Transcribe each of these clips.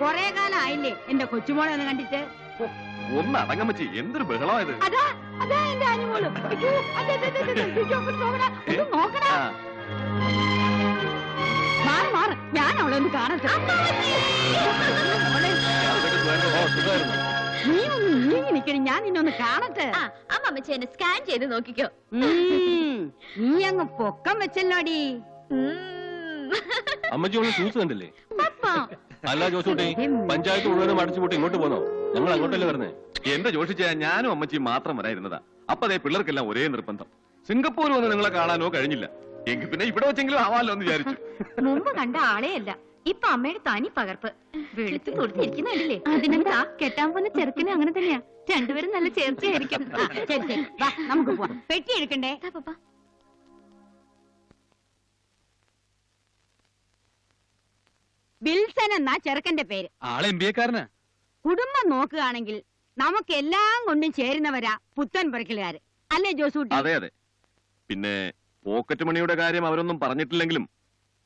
കൊറേ കാലം ആയില്ലേ എന്റെ കൊച്ചുമോളെ ഒന്ന് കണ്ടിട്ട്? ഒന്ന് അടങ്ങമ്മച്ചി എന്തൊരു ബഹളമായത്? അതാ അതാ എന്റെ ആനിമോൾ അയ്യോ, അതെ, അതെ, അതെ, അതെ, അയ്യോ, അങ്ങോട്ട് നോക്കടാ, ഒന്ന് നോക്കടാ. മാറ് മാറ്. ഞാൻ അവളെ ഒന്ന് കാണട്ടെ മോളെ. നീ ഒന്ന് നീങ്ങി നിക്കണം ഞാൻ നിന്നൊന്ന് കാണട്ടെ. ആ അമ്മമ്മച്ചി എന്നെ സ്കാൻ ചെയ്ത് നോക്കിക്കോ. ഉം, നീ അങ്ങ് പൊക്കം വെച്ചല്ലോടി. അമ്മച്ചി ഷൂസ് കണ്ടില്ലേ? പപ്പ. അല്ല ജോസൂട്ടി. പഞ്ചായത്ത് മുഴുവനും അടിച്ചുപൂട്ടി ഇങ്ങോട്ട് പോന്നോ? ഞങ്ങൾ അങ്ങോട്ടല്ലേ വരുന്നേ എന്റെ ജോഷിച്ച ഞാനും അമ്മച്ചിയും മാത്രം വരായിരുന്നതാ അപ്പൊ അതേ പിള്ളേർക്കെല്ലാം ഒരേ നിർബന്ധം. സിംഗപ്പൂർ വന്ന് നിങ്ങളെ കാണാനോ കഴിഞ്ഞില്ല. എങ്കിൽ പിന്നെ ഇവിടെ വെച്ചെങ്കിലും ആവാലോ എന്ന് വിചാരിച്ചു. മുമ്പ് കണ്ട ആളെയല്ല. ഇപ്പൊ അമ്മയുടെ തനി പകർപ്പ്. വെളുത്ത് കൊടുത്തിരിക്കുന്നില്ലേ അതിനെന്താ? കെട്ടാൻ പോകുന്ന ചെറുക്കിന് അങ്ങനെ തന്നെയാ. രണ്ടുപേരും നല്ല ചേർച്ചയായിരിക്കും. നമുക്ക് പോവാം. പെട്ടി എടുക്കണ്ടേ? വിൽസൺ എന്നാ ചെറുക്കന്റെ പേര്. ആളെ എം ബി എക്കാരനാ കുടുംബം നോക്കുകയാണെങ്കിൽ നമുക്ക് എല്ലാം കൊണ്ടും ചേരുന്നവരാ പുത്തൻ പറക്കലുകാര്. അല്ലേ ജോസൂട്ടി? അതെ അതെ. പിന്നെ പോക്കറ്റ് മണിയുടെ കാര്യം അവരൊന്നും പറഞ്ഞിട്ടില്ലെങ്കിലും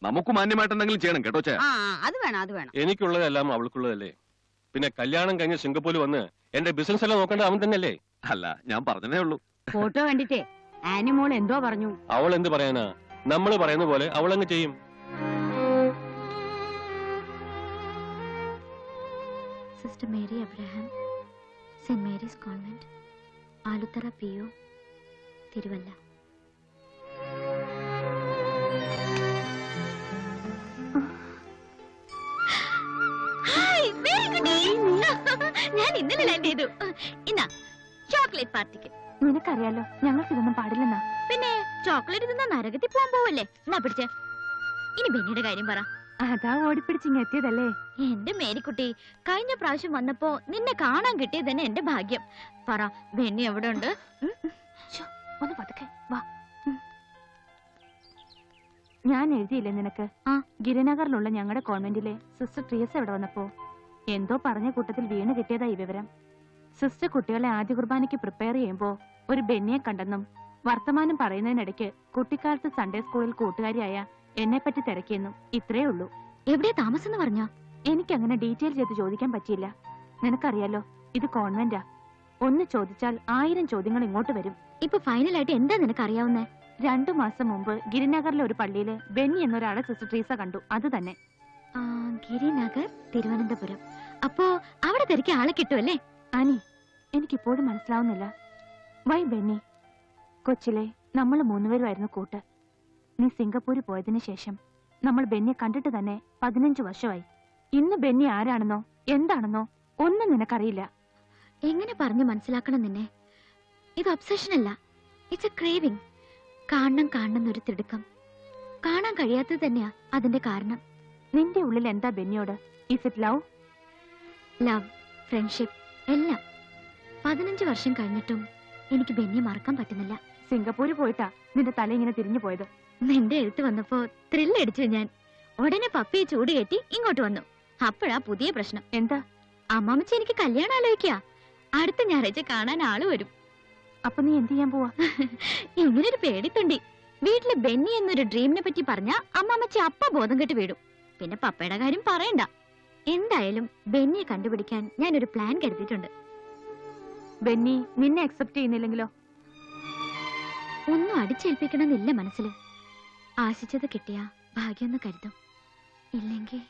നമുക്ക് മാന്യമായിട്ട് എന്തെങ്കിലും ചെയ്യണം കേട്ടോ ചേ ആ ആ, അത് വേണം അത് വേണം. എനിക്കുള്ളതെല്ലാം അവൾക്കുള്ളതല്ലേ. പിന്നെ കല്യാണം കഴിഞ്ഞ് സിംഗപ്പൂരിൽ വന്ന് എന്റെ ബിസിനസ് എല്ലാം നോക്കേണ്ടത് അവൻ തന്നെയല്ലേ? അല്ല ഞാൻ പറഞ്ഞതേ ഉള്ളൂ. ഫോട്ടോ കണ്ടിട്ടേ. ആനിമോൾ എന്തോ പറഞ്ഞു. അവൾ എന്ത് പറയാനാ? നമ്മൾ പറയുന്ന പോലെ അവൾ അങ്ങ് ചെയ്യും. Sister Mary Abraham saint Mary's convent Aluthara P O Thiruvalla. ഞാൻ ഇന്നലെ ലാൻഡ് ചെയ്തു. ഇന്നാ ചോക്ലേറ്റ് പാർട്ടിക്ക് നിനക്കറിയാലോ ഞങ്ങൾക്ക് ഇതൊന്നും പാടില്ലെന്നാ. പിന്നെ ചോക്ലേറ്റ് തിന്നാ നരകത്തിൽ പോകാൻ പോവല്ലേ? എന്നാ പിടിച്ചേ. ഇനി ബെന്നിയുടെ കാര്യം പറ. അതാ ഓടിപ്പിടിച്ചിങ് എത്തിയതല്ലേ? എന്റെ മേരിക്കുട്ടി കഴിഞ്ഞ പ്രാവശ്യം വന്നപ്പോ നിന്നെ കാണാൻ കിട്ടിയത് തന്നെ എന്റെ ഭാഗ്യം. പറ ബെന്നി എവിടെ ഉണ്ട്? ഒന്ന് പതുക്കെ വാ. ഞാൻ എഴുതിയില്ലേ നിനക്ക്? ആ. ഗിരിനഗറിലുള്ള ഞങ്ങളുടെ കോൺവെന്റിലെ സിസ്റ്റർ ട്രിയസ് എവിടെ വന്നപ്പോ? എന്തോ പറഞ്ഞ കൂട്ടത്തിൽ വീണ് കിട്ടിയതാ ഈ വിവരം. സിസ്റ്റർ കുട്ടികളെ ആദ്യ കുർബാനയ്ക്ക് പ്രിപ്പയർ ചെയ്യുമ്പോ ഒരു ബെന്നിയെ കണ്ടെന്നും വർത്തമാനം പറയുന്നതിനിടയ്ക്ക് കുട്ടിക്കാലത്ത് സൺഡേ സ്കൂളിൽ കൂട്ടുകാരിയായ എന്നെ പറ്റി തിരക്കിയെന്നും ഇത്രേ ഉള്ളൂ. എവിടെയാ താമസം എന്ന് പറഞ്ഞോ? എനിക്കങ്ങനെ ഡീറ്റെയിൽ ചെയ്ത് ചോദിക്കാൻ പറ്റിയില്ല. നിനക്കറിയാലോ ഇത് കോൺവെന്റാ. ഒന്ന് ചോദിച്ചാൽ ആയിരം ചോദ്യങ്ങൾ ഇങ്ങോട്ട് വരും. ഇപ്പൊ ഫൈനലായിട്ട് എന്താ നിനക്ക് അറിയാവുന്നേ രണ്ടു മാസം മുമ്പ് ഗിരിനഗറിലെ ഒരു പള്ളിയിൽ ബെന്നി എന്നൊരാളെ സിസ്റ്റർ ട്രീസ കണ്ടു. അത് തന്നെ. ഗിരിനഗർ തിരുവനന്തപുരം. അപ്പോ അവിടെ തിരക്കി ആളെ കിട്ടുമല്ലേ അനി എനിക്കിപ്പോഴും മനസ്സിലാവുന്നില്ല. വൈ ബെന്നി കൊച്ചിലെ നമ്മൾ മൂന്നുപേരുമായിരുന്നു കൂട്ട്. നീ സിംഗപ്പൂരിൽ പോയതിനു ശേഷം നമ്മൾ ബെന്നിയെ കണ്ടിട്ട് തന്നെ പതിനഞ്ച് വർഷമായി. ഇന്ന് ബെന്നി ആരാണെന്നോ എന്താണെന്നോ ഒന്നും നിനക്കറിയില്ല. എങ്ങനെ പറഞ്ഞു മനസ്സിലാക്കണം നിന്നെ? ഇത് ഒബ്സഷൻ അല്ല ഇറ്റ്സ് എ ക്രേവിംഗ് കാണണം കാണണം ഒരു തിടുക്കം. കാണാൻ കഴിയാത്തത് തന്നെയാ അതിന്റെ കാരണം. നിന്റെ ഉള്ളിൽ എന്താ ബെന്നിയോട്? Is it love love friendship എല്ലാം. പതിനഞ്ച് വർഷം കഴിഞ്ഞിട്ടും എനിക്ക് ബെന്നിയെ മറക്കാൻ പറ്റുന്നില്ല. സിംഗപ്പൂര് പോയിട്ടാ നിന്റെ തല ഇങ്ങനെ തിരിഞ്ഞു പോയത്. നിന്റെ എഴുത്ത് വന്നപ്പോ ത്രില്ലടിച്ചു ഞാൻ. ഉടനെ പപ്പിയെ ചൂട് കയറ്റി ഇങ്ങോട്ട് വന്നു. അപ്പോഴാ പുതിയ പ്രശ്നം. എന്താ? അമ്മാമച്ച എനിക്ക് കല്യാണം ആലോചിക്ക. അടുത്ത ഞായറാഴ്ച കാണാൻ ആൾ വരും. അപ്പൊ നീ എന്ത് ചെയ്യാൻ പോവാ? ഇങ്ങനൊരു പേടിത്തുണ്ടി. വീട്ടിൽ ബെന്നി എന്നൊരു ഡ്രീമിനെ പറ്റി പറഞ്ഞ അമ്മാമച്ച അപ്പ ബോധം കെട്ട് വീടും പിന്നെ പപ്പയുടെ കാര്യം പറയണ്ട. എന്തായാലും ബെന്നിയെ കണ്ടുപിടിക്കാൻ ഞാനൊരു പ്ലാൻ കരുതിയിട്ടുണ്ട്. ബെന്നി നിന്നെ അക്സെപ്റ്റ് ചെയ്യുന്നില്ലെങ്കിലോ? ഒന്നും അടിച്ചേൽപ്പിക്കണമെന്നില്ല മനസ്സിൽ ആശിച്ചത് കിട്ടിയ ഭാഗ്യമെന്ന് കരുതും. ഇല്ലെങ്കിൽ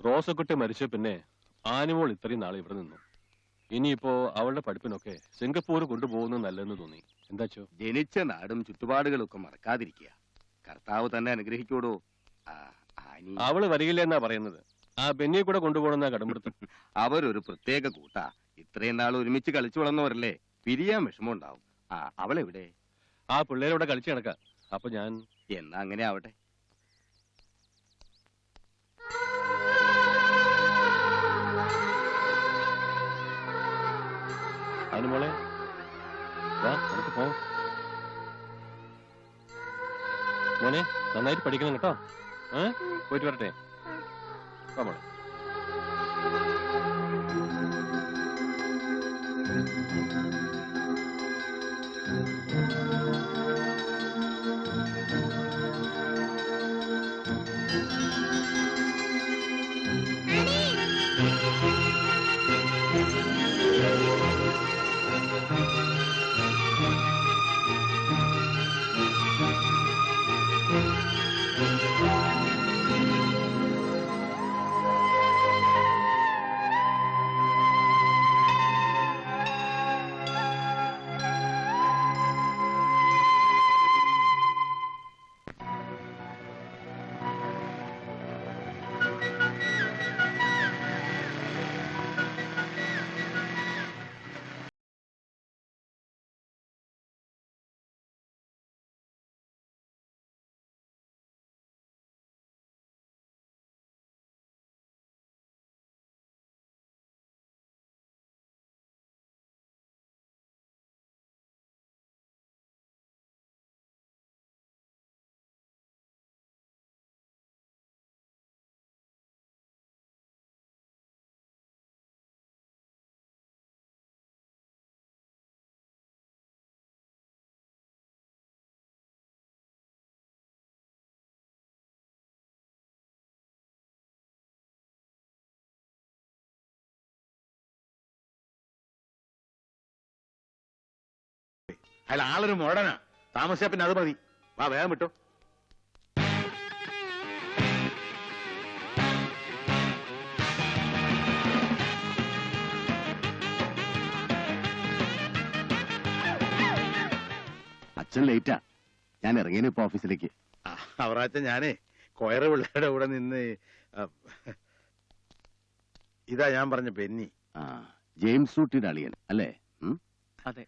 റോസക്കുട്ടി മരിച്ച പിന്നെ ആനിമോൾ ഇത്രയും നാൾ ഇവിടെ നിന്നു. ഇനിയിപ്പോ അവളുടെ പഠിപ്പിനൊക്കെ സിംഗപ്പൂർ കൊണ്ടുപോകുന്നത് നല്ലതെന്ന് തോന്നി എന്താച്ചോ ജനിച്ച നാടും ചുറ്റുപാടുകളും ഒക്കെ മറക്കാതിരിക്കുക. കർത്താവ് തന്നെ അനുഗ്രഹിക്കൂടോ അവൾ വരികില്ല എന്നാ പറയുന്നത്. ആ ബെന്നിയെ കൂടെ കൊണ്ടുപോകണമെന്നാ കടമ്പെടുത്ത് അവരൊരു പ്രത്യേക കൂട്ടാ. ഇത്രയും നാൾ ഒരുമിച്ച് കളിച്ചു വളർന്നവരല്ലേ? പിരിയാൻ വിഷമമുണ്ടാവും. ആ അവളെവിടെ? ആ പിള്ളേരോടെ കളിച്ചു കിടക്ക അപ്പൊ ഞാൻ എന്നാ അങ്ങനെ ആവട്ടെ. അനുമോളെ വാ നമുക്ക് പോവാം. മോനെ നന്നായിട്ട് പഠിക്കണം കേട്ടോ. ഏ? പോയിട്ട് വരട്ടെ. മോളെ. അയാൾ ആളൊരു മോഡനാ. താമസിച്ചാ പിന്നെ അത് മതി. വാ വേഗം വിട്ടോ. അച്ഛൻ ലേറ്റാ. ഞാൻ ഇറങ്ങിയ ഇപ്പൊ ഓഫീസിലേക്ക്. അവറാച്ച ഞാനേ കൊയറ് പിള്ളേരുടെ കൂടെ നിന്ന് ഇതാ ഞാൻ പറഞ്ഞ ബെന്നി. ആ ജെയിംസ് ഊട്ടിയുടെ അളിയൻ അല്ലേ? അതെ.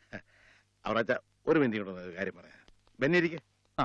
അവറാച്ച ഒരു മിനിറ്റ് കാര്യം പറയാം ബെന്നിരിക്കെ ആ.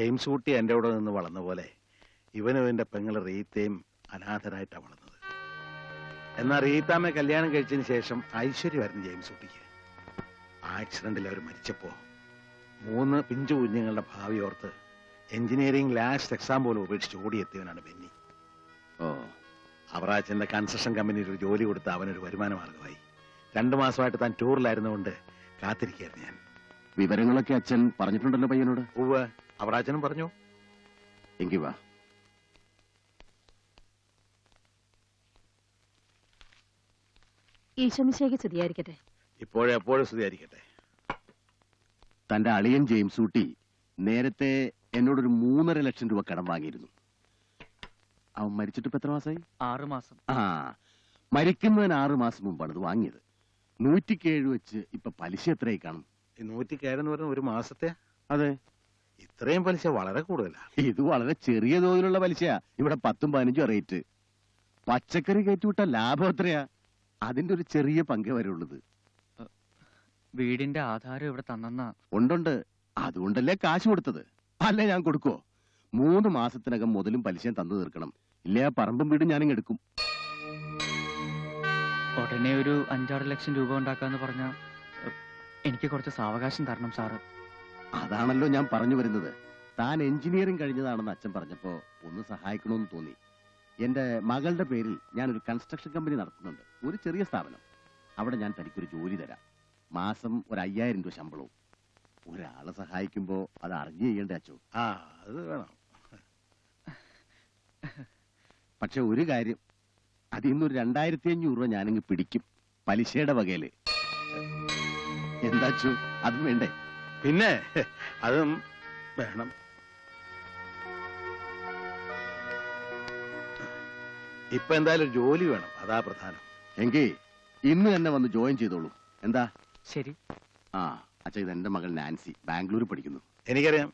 ജെയിംസ് കുട്ടി എന്റെ കൂടെ നിന്ന് വളർന്ന പോലെ ഇവനും എന്റെ പെങ്ങൾ റീത്തയും അനാഥരായിട്ടാണ് വളർന്നത്. എന്നാൽ റീത്താമ്മ കല്യാണം കഴിച്ചതിന് ശേഷം ഐശ്വര്യമായിരുന്നു ജെയിംസ് കുട്ടിക്ക്. ആക്സിഡന്റിൽ അവർ മരിച്ചപ്പോ മൂന്ന് പിഞ്ചു കുഞ്ഞുങ്ങളുടെ ഭാവി ഓർത്ത് എഞ്ചിനീയറിംഗ് ലാസ്റ്റ് എക്സാം പോലും ഉപേക്ഷിച്ച് ഓടിയെത്തിയവനാണ് ബെന്നി. ഓ. അവറാച്ചന്റെ കൺസ്ട്രക്ഷൻ കമ്പനിയിൽ ഒരു ജോലി കൊടുത്ത് അവനൊരു വരുമാന മാർഗമായി രണ്ടു മാസമായിട്ട് താൻ ടൂറിലായിരുന്നുകൊണ്ട് കാത്തിരിക്കുകയായിരുന്നു ഞാൻ. വിവരങ്ങളൊക്കെ അച്ഛൻ പറഞ്ഞിട്ടുണ്ടല്ലോ പയ്യനോട്. ഉവ്വ്. അവറാച്ചനും പറഞ്ഞു. എങ്കി വാ. ഈശോമിശേക്ക് സ്തുതിയായിരിക്കട്ടെ. ഇപ്പോഴും എപ്പോഴും സ്തുതിയായിരിക്കട്ടെ. തന്റെ അളിയൻ ജെയിംസ് ഊട്ടി നേരത്തെ എന്നോടൊരു മൂന്നര ലക്ഷം രൂപ കടം വാങ്ങിയിരുന്നു. അവൻ മരിച്ചിട്ട് ഇപ്പൊ എത്ര മാസമായി ആറു മാസം. ആ മരിക്കുന്നതിന് ആറു മാസം മുമ്പാണ് അത് വാങ്ങിയത്. നൂറ്റിക്കേഴ് വെച്ച് ഇപ്പൊ പലിശ എത്രയായി കാണും? ഈ നൂറ്റിക്കേഴെന്ന് പറഞ്ഞ ഒരു മാസത്തെ? അതെ. ഇത്രയും പലിശ വളരെ കൂടുതലാണ് ഇത് വളരെ ചെറിയ തോതിലുള്ള പലിശയാ. ഇവിടെ പത്തും പതിനഞ്ചും റേറ്റ് പച്ചക്കറി കയറ്റിവിട്ട ലാഭം എത്രയാ? അതിന്റെ ഒരു ചെറിയ പങ്കേ വരുള്ളത് വീടിന്റെ ആധാരം ഇവിടെ തന്നെന്നാ. ഉണ്ടുണ്ട്. അതുകൊണ്ടല്ലേ കാശ് കൊടുത്തത്? അല്ലേ ഞാൻ കൊടുക്കോ മൂന്ന് മാസത്തിനകം മുതലും പലിശയും തന്നു തീർക്കണം. ഇല്ലേ ആ പറമ്പും വീടും ഞാനിങ് എടുക്കും. ഉടനെ ഒരു അഞ്ചാറ് ലക്ഷം രൂപ ഉണ്ടാക്കാന്ന് പറഞ്ഞ എനിക്ക് കുറച്ച് സാവകാശം തരണം സാറ്. അതാണല്ലോ ഞാൻ പറഞ്ഞു വരുന്നത്. താൻ എഞ്ചിനീയറിംഗ് കഴിഞ്ഞതാണെന്ന് അച്ഛൻ പറഞ്ഞപ്പോ ഒന്ന് സഹായിക്കണമെന്ന് തോന്നി. എന്റെ മകളുടെ പേരിൽ ഞാൻ ഒരു കൺസ്ട്രക്ഷൻ കമ്പനി നടത്തുന്നുണ്ട്. ഒരു ചെറിയ സ്ഥാപനം. അവിടെ ഞാൻ തനിക്കൊരു ജോലി തരാം. മാസം ഒരു അയ്യായിരം രൂപ ശമ്പളവും. ഒരാളെ സഹായിക്കുമ്പോ അത് അറിഞ്ഞു ചെയ്യേണ്ട അച്ഛോ? ആ അത് വേണം. പക്ഷെ ഒരു കാര്യം. അതിൽ നിന്നൊരു രണ്ടായിരത്തി അഞ്ഞൂറ് രൂപ ഞാനിങ്ങ് പിടിക്കും. പലിശയുടെ വകയിൽ. എന്താച്ചു അതും വേണ്ടേ? പിന്നെ അതും വേണം. ഇപ്പൊ എന്തായാലും ഒരു ജോലി വേണം. അതാ പ്രധാനം. എങ്കിൽ ഇന്ന് തന്നെ വന്ന് ജോയിൻ ചെയ്തോളൂ. എന്താ? ശരി. ആ അച്ഛ ഇത് എന്റെ മകൾ നാൻസി ബാംഗ്ലൂർ പഠിക്കുന്നു. എനിക്കറിയാം.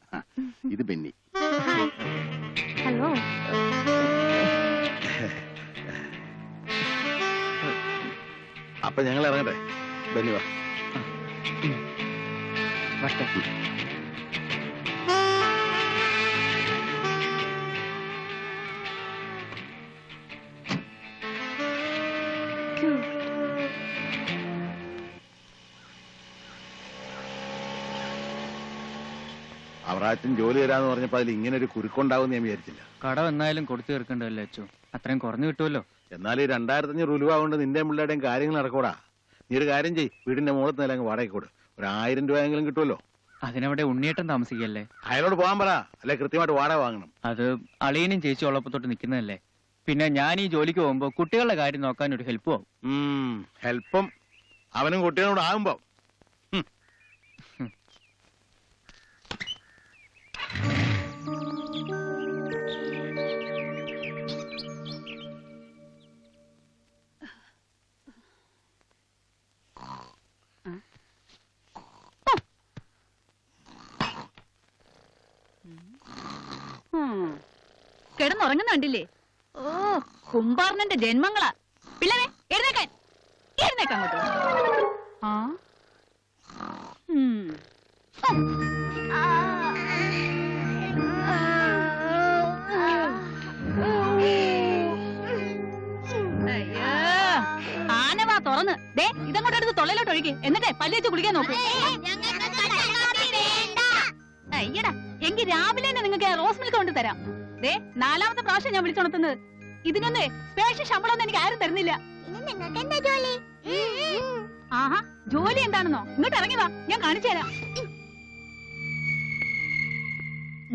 ഇത് ബെന്നി. ഹലോ. അപ്പൊ ഞങ്ങൾ ഇറങ്ങട്ടെ? ബെന്നി വാ. വട്ടെ അവറാച്ചൻ ജോലി തരാന്ന് പറഞ്ഞപ്പോ അതിൽ ഇങ്ങനെ ഒരു കുരുക്കുണ്ടാവും ഞാൻ വിചാരിച്ചില്ല. കട എന്നായാലും കൊടുത്തു തീർക്കണ്ടല്ലേ അച്ചു? അത്രയും കുറഞ്ഞു കിട്ടുമല്ലോ. എന്നാൽ ഈ രണ്ടായിരത്തി അഞ്ഞൂറ് രൂപ കൊണ്ട് നിന്റെ പിള്ളേരുടെയും കാര്യങ്ങൾ നടക്കൂടാ. നീ ഒരു കാര്യം ചെയ്യ്. വീടിന്റെ മുകളത്ത് നില അങ്ങ് വാടകയ്ക്ക് കൊടു. ഒരു ആയിരം രൂപയെങ്കിലും കിട്ടുമല്ലോ. അതിനവിടെ ഉണ്ണിയേട്ടൻ താമസിക്കല്ലേ അയാളോട് പോകാൻ പറ. അല്ലെ കൃത്യമായിട്ട് വാടക വാങ്ങണം. അത് അളിയനും ചേച്ചി ഉള്ളപ്പോ തൊട്ട് നിൽക്കുന്നതല്ലേ? പിന്നെ ഞാൻ ഈ ജോലിക്ക് പോകുമ്പോ കുട്ടികളുടെ കാര്യം നോക്കാൻ ഒരു ഹെൽപ്പ് ആവും. ഹെൽപ്പും അവനും കുട്ടികളോട് ആകുമ്പോ. കിടന്നുറങ്ങുന്നുണ്ടില്ലേ ഓ കുംഭാർണന്റെ ജന്മങ്ങളാ. പിള്ളേ എഴുന്നേക്കാൻ. എഴുന്നേക്കാൻ ആ. ആനവാ തുറന്ന്. ദേ ഇതങ്ങോട്ട് എടുത്ത് തൊള്ളയിലോട്ട് ഒഴുകി എന്നിട്ടേ പല്ലേച്ച് കുളിക്കാൻ നോക്കൂ. അയ്യടാ. എങ്കിൽ രാവിലെ തന്നെ നിങ്ങൾക്ക് റോസ് മിൽക്ക് കൊണ്ട് തരാം. ദേ നാലാമത്തെ പ്രാവശ്യം ഞാൻ വിളിച്ചുണർത്തുന്നത് ഇതിനൊന്നേ സ്പെഷ്യൽ ശമ്പളം ഒന്നും എനിക്ക് ആരും തരുന്നില്ല. ആഹാ ജോലി എന്താണെന്നോ? ഇങ്ങോട്ട് ഇറങ്ങി വാ ഞാൻ കാണിച്ചു തരാം.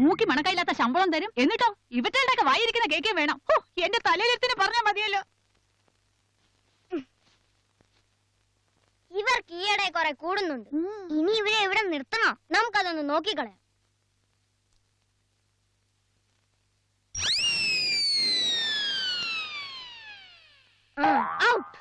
മൂക്കി മണക്കയില്ലാത്ത ശമ്പളം തരും. എന്നിട്ടോ ഇവറ്റകളുടെ ഒക്കെ വായിരിക്കുന്ന കേക്കേ വേണം. ഓ എന്റെ തലയിലെത്തിന് പറഞ്ഞാൽ മതിയല്ലോ. ഇവർക്ക് ഈയിടെ കുറെ കൂടുന്നുണ്ട്. ഇനി ഇവരെ ഇവിടെ നിർത്തണോ? നമുക്കതൊന്ന് നോക്കിക്കളയാം. ഔട്ട്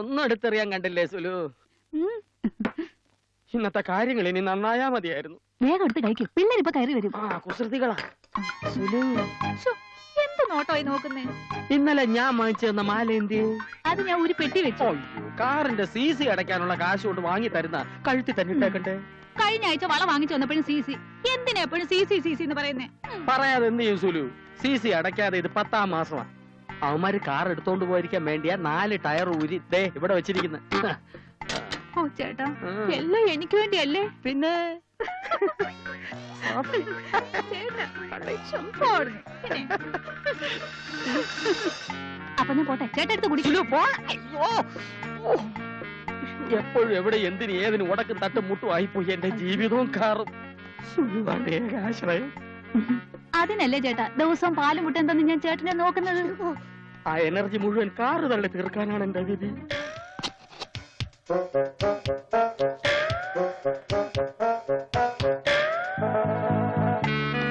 ഒന്നും എടുത്തെറിയാൻ കണ്ടില്ലേ സുലു? ഇന്നത്തെ കാര്യങ്ങൾ ഇനി നന്നായാ മതിയായിരുന്നു. വേഗം എടുത്ത് കഴിക്കും. പിള്ളേരിപ്പൊ കയറി വരും. ആ കുസൃതികളാ. സുലു. എന്ത് നോട്ടോയി നോക്കുന്നേ? ഇന്നലെ ഞാൻ വാങ്ങിച്ചു തന്ന മാല എന്ത് അത് ഞാൻ ഒരു പെട്ടി വെച്ചു. കാറിന്റെ സി സി അടയ്ക്കാനുള്ള കാശ് കൊണ്ട് വാങ്ങി തരുന്ന കഴുത്തി തന്നെ ഇട്ടേക്കണ്ടേ കഴിഞ്ഞ ആഴ്ച വള വാങ്ങിച്ചു വന്നപ്പോഴും സി സി. എന്തിനാ എപ്പോഴും സി സി സി സി എന്ന് പറയുന്നേ? പറയാതെ എന്ത് ചെയ്യും സുലു? സി സി അടയ്ക്കാതെ ഇത് പത്താം മാസമാ. അവന്മാര് കാർ എടുത്തോണ്ട് പോയിരിക്കാൻ വേണ്ടിയാ നാല് ടയർ ഊരി ദേ ഇവിടെ വെച്ചിരിക്കുന്നത് ഓ ചേട്ടാ എല്ലാം എനിക്ക് വേണ്ടിയല്ലേ? പിന്നെ? അപ്പൊ ഞാൻ പോട്ടെ. ചേട്ടൻ എടുത്ത് എപ്പോഴും എവിടെ എന്തിന് ഏതിന് ഉടക്കും തട്ടും മുട്ടും ആയിപ്പോയി എന്റെ ജീവിതവും കാറും. ഏകാശ്രയം അതിനല്ലേ ചേട്ടാ ദിവസം പാലും മുട്ട എന്തെന്ന് ഞാൻ ചേട്ടനെ നോക്കുന്നത്? ആ എനർജി മുഴുവൻ കാറ് തള്ളി തീർക്കാനാണ് എന്റെ വിധി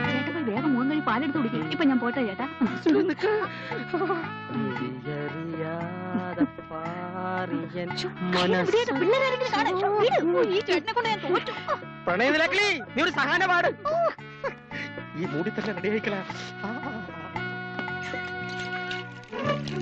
ചേട്ടൻ പോയി വേഗം മൂന്ന് കഴി പാലെടുത്ത് കുടിക്കും. ഇപ്പൊ ഞാൻ പോട്ടെ ചേട്ടാ. പ്രണയനിലക്കളി നീ ഒരു സഹാന പാട് ഈ മൂടി തന്നെ റെഡി ആയിക്കളാ അയ്യോ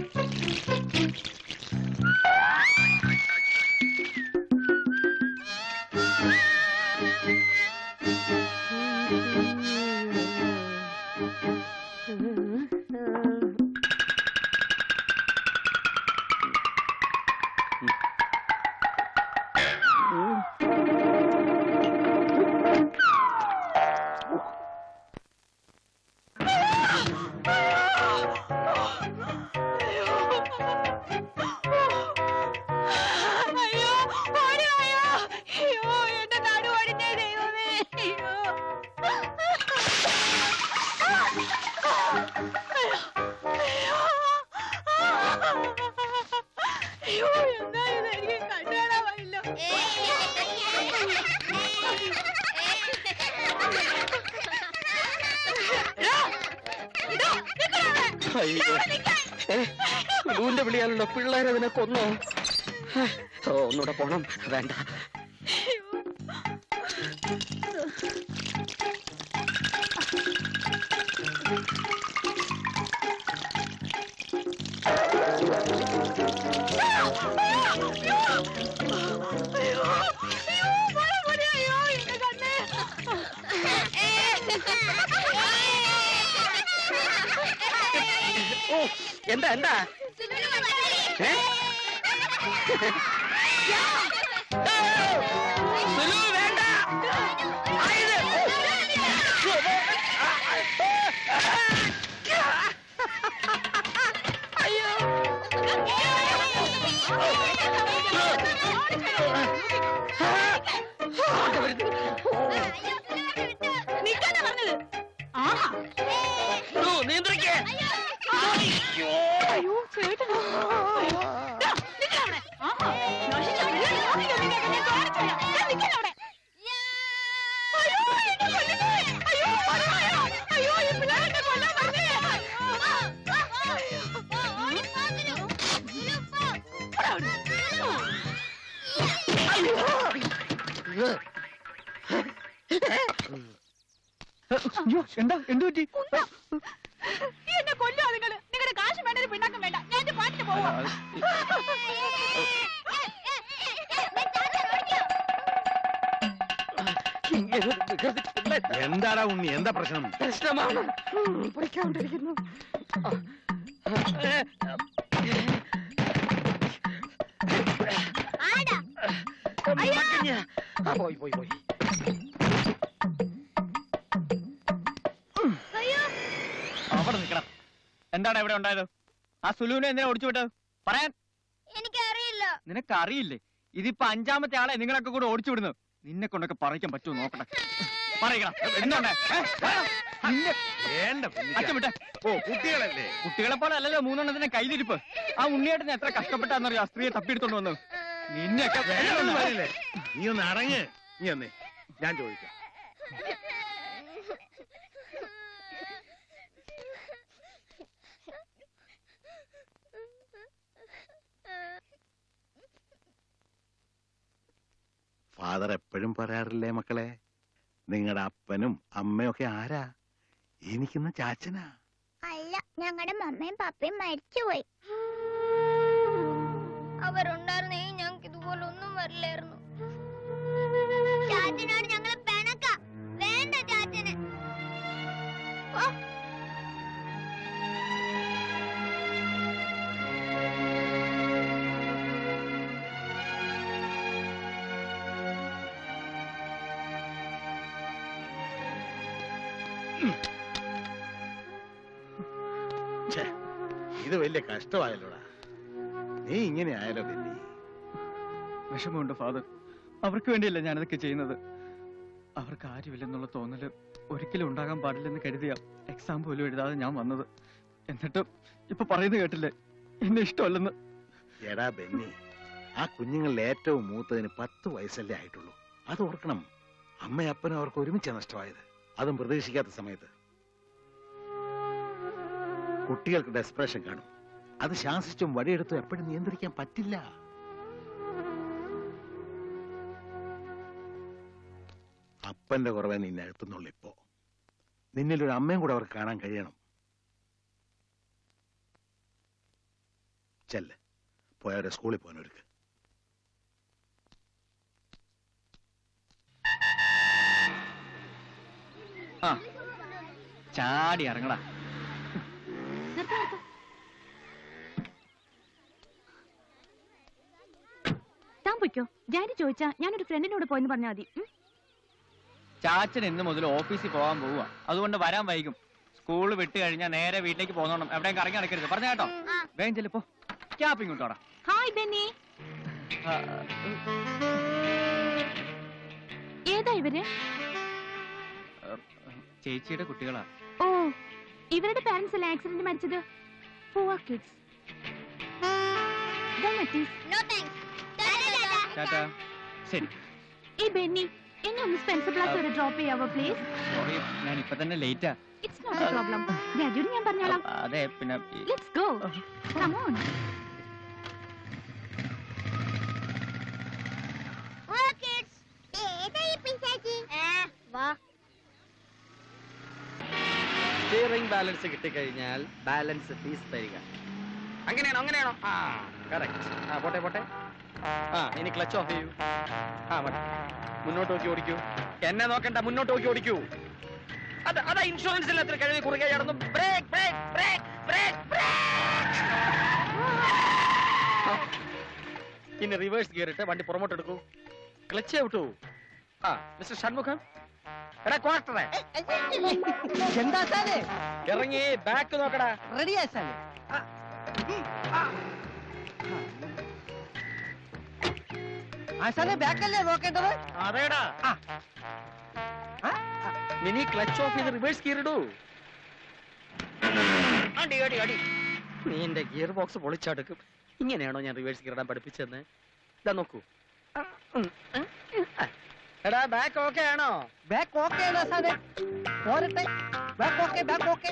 വിളിയാണല്ലോ പിള്ളേരതിനെ കൊന്നോ? ഓ ഒന്നുകൂടെ പോണം. വേണ്ട. എന്താ? എന്താ? പ്രശ്നം പ്രശ്നമാണ് പൊളിക്കാണ്ടിരിക്കുന്നു പോയി പോയി പോയി. അവിടെ നിൽക്കണം. എന്താണ് ഇവിടെ ഉണ്ടായത്? ആ സുലുവിനെ എന്തിനാ ഓടിച്ചു വിട്ടത്? പറയാൻ. എനിക്കറിയില്ല. നിനക്ക് അറിയില്ലേ ഇതിപ്പോ അഞ്ചാമത്തെ ആളെ നിങ്ങളൊക്കെ കൂടെ ഓടിച്ചു വിടുന്നു നിന്നെ കൊണ്ടൊക്കെ പറയിക്കാൻ പറ്റുമോ നോക്കട്ടെ പറയണം. എന്താണ് നിന്നെ വേണ്ട അച്ഛൻ വിട്ടെ. ഓ കുട്ടികളല്ലേ? കുട്ടികളെ പോലെ അല്ലല്ലോ മൂന്നെണ്ണത്തിന്റെ കയ്യിലിരിപ്പ് ആ ഉണ്ണിയേട്ടന് എത്ര കഷ്ടപ്പെട്ടാന്നറിയോ ആ സ്ത്രീയെ തപ്പിയെടുത്തോണ്ട് വന്നു. നിന്നെയൊക്കെ വേണമെന്ന് പറയില്ലേ? നീ ഒന്ന് അടങ്ങ്. നീ ഒന്നേ ഞാൻ ചോദിക്കാം. ഫാദർ എപ്പോഴും പറയാറില്ലേ മക്കളെ? നിങ്ങളുടെ അപ്പനും അമ്മയൊക്കെ ആരാ? എനിക്കിന്ന് ചാച്ചനാ. അല്ല ഞങ്ങളുടെ മമ്മയും പപ്പയും മരിച്ചുപോയി. അവരുണ്ടായിരുന്നേ ഞങ്ങൾക്ക് ഇതുപോലെ ഒന്നും വരില്ലായിരുന്നു. ഇത് വലിയ കഷ്ടമായല്ലോടാ. നീ ഇങ്ങനെ ആയാലോ ബെന്നി? വിഷമമുണ്ട് ഫാദർ. അവർക്ക് വേണ്ടിയല്ല ഞാനതൊക്കെ ചെയ്യുന്നത്. അവർക്ക് ആരുമില്ലെന്നുള്ള തോന്നൽ ഒരിക്കലും ഉണ്ടാകാൻ പാടില്ലെന്ന് കരുതിയ എക്സാം പോലും എഴുതാതെ ഞാൻ വന്നത്. എന്നിട്ട് ഇപ്പൊ പറയുന്നത് കേട്ടില്ലേ? എന്നെ ഇഷ്ടമല്ലെന്ന്. എടാ ബെന്നി ആ കുഞ്ഞുങ്ങളിൽ ഏറ്റവും മൂത്തതിന് പത്ത് വയസ്സല്ലേ ആയിട്ടുള്ളൂ. അത് ഓർക്കണം അമ്മയപ്പനും അവർക്ക് ഒരുമിച്ച് നഷ്ടമായത്. അതും പ്രതീക്ഷിക്കാത്ത സമയത്ത്. കുട്ടികൾക്ക് ഡെസ്പ്രഷൻ കാണും. അത് ശാസിച്ചും വഴിയെടുത്തും എപ്പോഴും നിയന്ത്രിക്കാൻ പറ്റില്ല. അപ്പന്റെ കുറവേ നിന്നെ അകത്തുന്നുള്ളൂ ഇപ്പോ. നിന്നിലൊരു അമ്മയും കൂടെ അവർക്ക് കാണാൻ കഴിയണം. ചെല്ല്. പോയവരെ സ്കൂളിൽ പോകാനൊരുക്ക് ചാടി ഇറങ്ങടാ. താൻ പൊയ്ക്കോ. ഡാഡി ചോദിച്ചാ ഞാനൊരു ഫ്രണ്ടിനോട് പോയെന്ന് പറഞ്ഞാൽ മതി? ചാച്ചൻ ഇന്ന് മുതൽ ഓഫീസിൽ പോകാൻ പോവുക അതുകൊണ്ട് വരാൻ വൈകും. സ്കൂൾ വിട്ട് കഴിഞ്ഞാൽ നേരെ വീട്ടിലേക്ക് പോകുന്നോണം. എവിടെയും കറങ്ങി നടക്കരുത്. പറഞ്ഞ കേട്ടോ? വേഗം ചെല്ലിപ്പോ ക്യാപ്പിംഗ് ഇങ്ങോട്ടോടാ ഹായ് ബെന്നി. ഏതാ ഇവർ? ചേച്ചിയുടെ കുട്ടികളാ. ഓ ഇവരുടെ പാരന്റ്സ് അല്ലേ ആക്സിഡന്റ് മരിച്ചത്? പൂവർ കിഡ്സ് ശരി. ഈ ബെന്നി എന്നെ ഒന്ന് സ്പെൻസർ പ്ലാസ് വരെ ഡ്രോപ്പ് ചെയ്യാവോ പ്ലീസ് സോറി ഞാൻ ഇപ്പൊ തന്നെ ലേറ്റാ ഇറ്റ്സ് നോട്ട് എ പ്രോബ്ലം ഡാഡിയോട് ഞാൻ പറഞ്ഞോളാം. അതെ പിന്നെ let's go come on oh kids ഏതാ ഈ പിശാചി? വാ. സ്റ്റിയറിംഗ് ബാലൻസ് കിട്ടിക്കഴിഞ്ഞാൽ ബാലൻസ് ഫീസ് തരിക. അങ്ങനെയാണോ അങ്ങനെയാണോ? ആ കറക്റ്റ് ആ പോട്ടെ പോട്ടെ. ആ ഇനി ക്ലച്ച് ഓഫ് ചെയ്യൂ. ആ മതി. മുന്നോട്ട് നോക്കി ഓടിക്കൂ. എന്നെ നോക്കണ്ട മുന്നോട്ട് നോക്കി ഓടിക്കൂ. അത് അതാ ഇൻഷുറൻസ് എത്ര കഴിവ് കുറുകെ നടന്നു brake brake brake brake brake ഇനി റിവേഴ്സ് ഗിയർ ഇട്ട് വണ്ടി പുറമോട്ട് എടുക്കൂ. ക്ലച്ച് വിട്ടു ആ മിസ്റ്റർ ഷൺമുഖം? എടാ ക്വാർട്ടറെ. എന്താ സാറേ? ഇറങ്ങി ബാക്ക് നോക്കടാ. റെഡിയാ സാറേ. ആശാനെ ബാക്കല്ലേ നോക്കേണ്ടത്? അതേടാ. മിനി ക്ലച്ച് ഓഫ് ചെയ്ത് റിവേഴ്സ് ഗിയർ ഇടൂ. അടി അടി അടി. നീ എന്റെ ഗിയർ ബോക്സ് പൊളിച്ചടുക്കും. ഇങ്ങനെയാണോ ഞാൻ റിവേഴ്സ് ഗിയർ ഇടാൻ പഠിപ്പിച്ചെന്ന് ഇതാ നോക്കൂ. എടാ ബാക്ക് ഓക്കെ ആണോ? ബാക്ക് ഓക്കെ സാറേ? പോരട്ടെ. Back okay back okay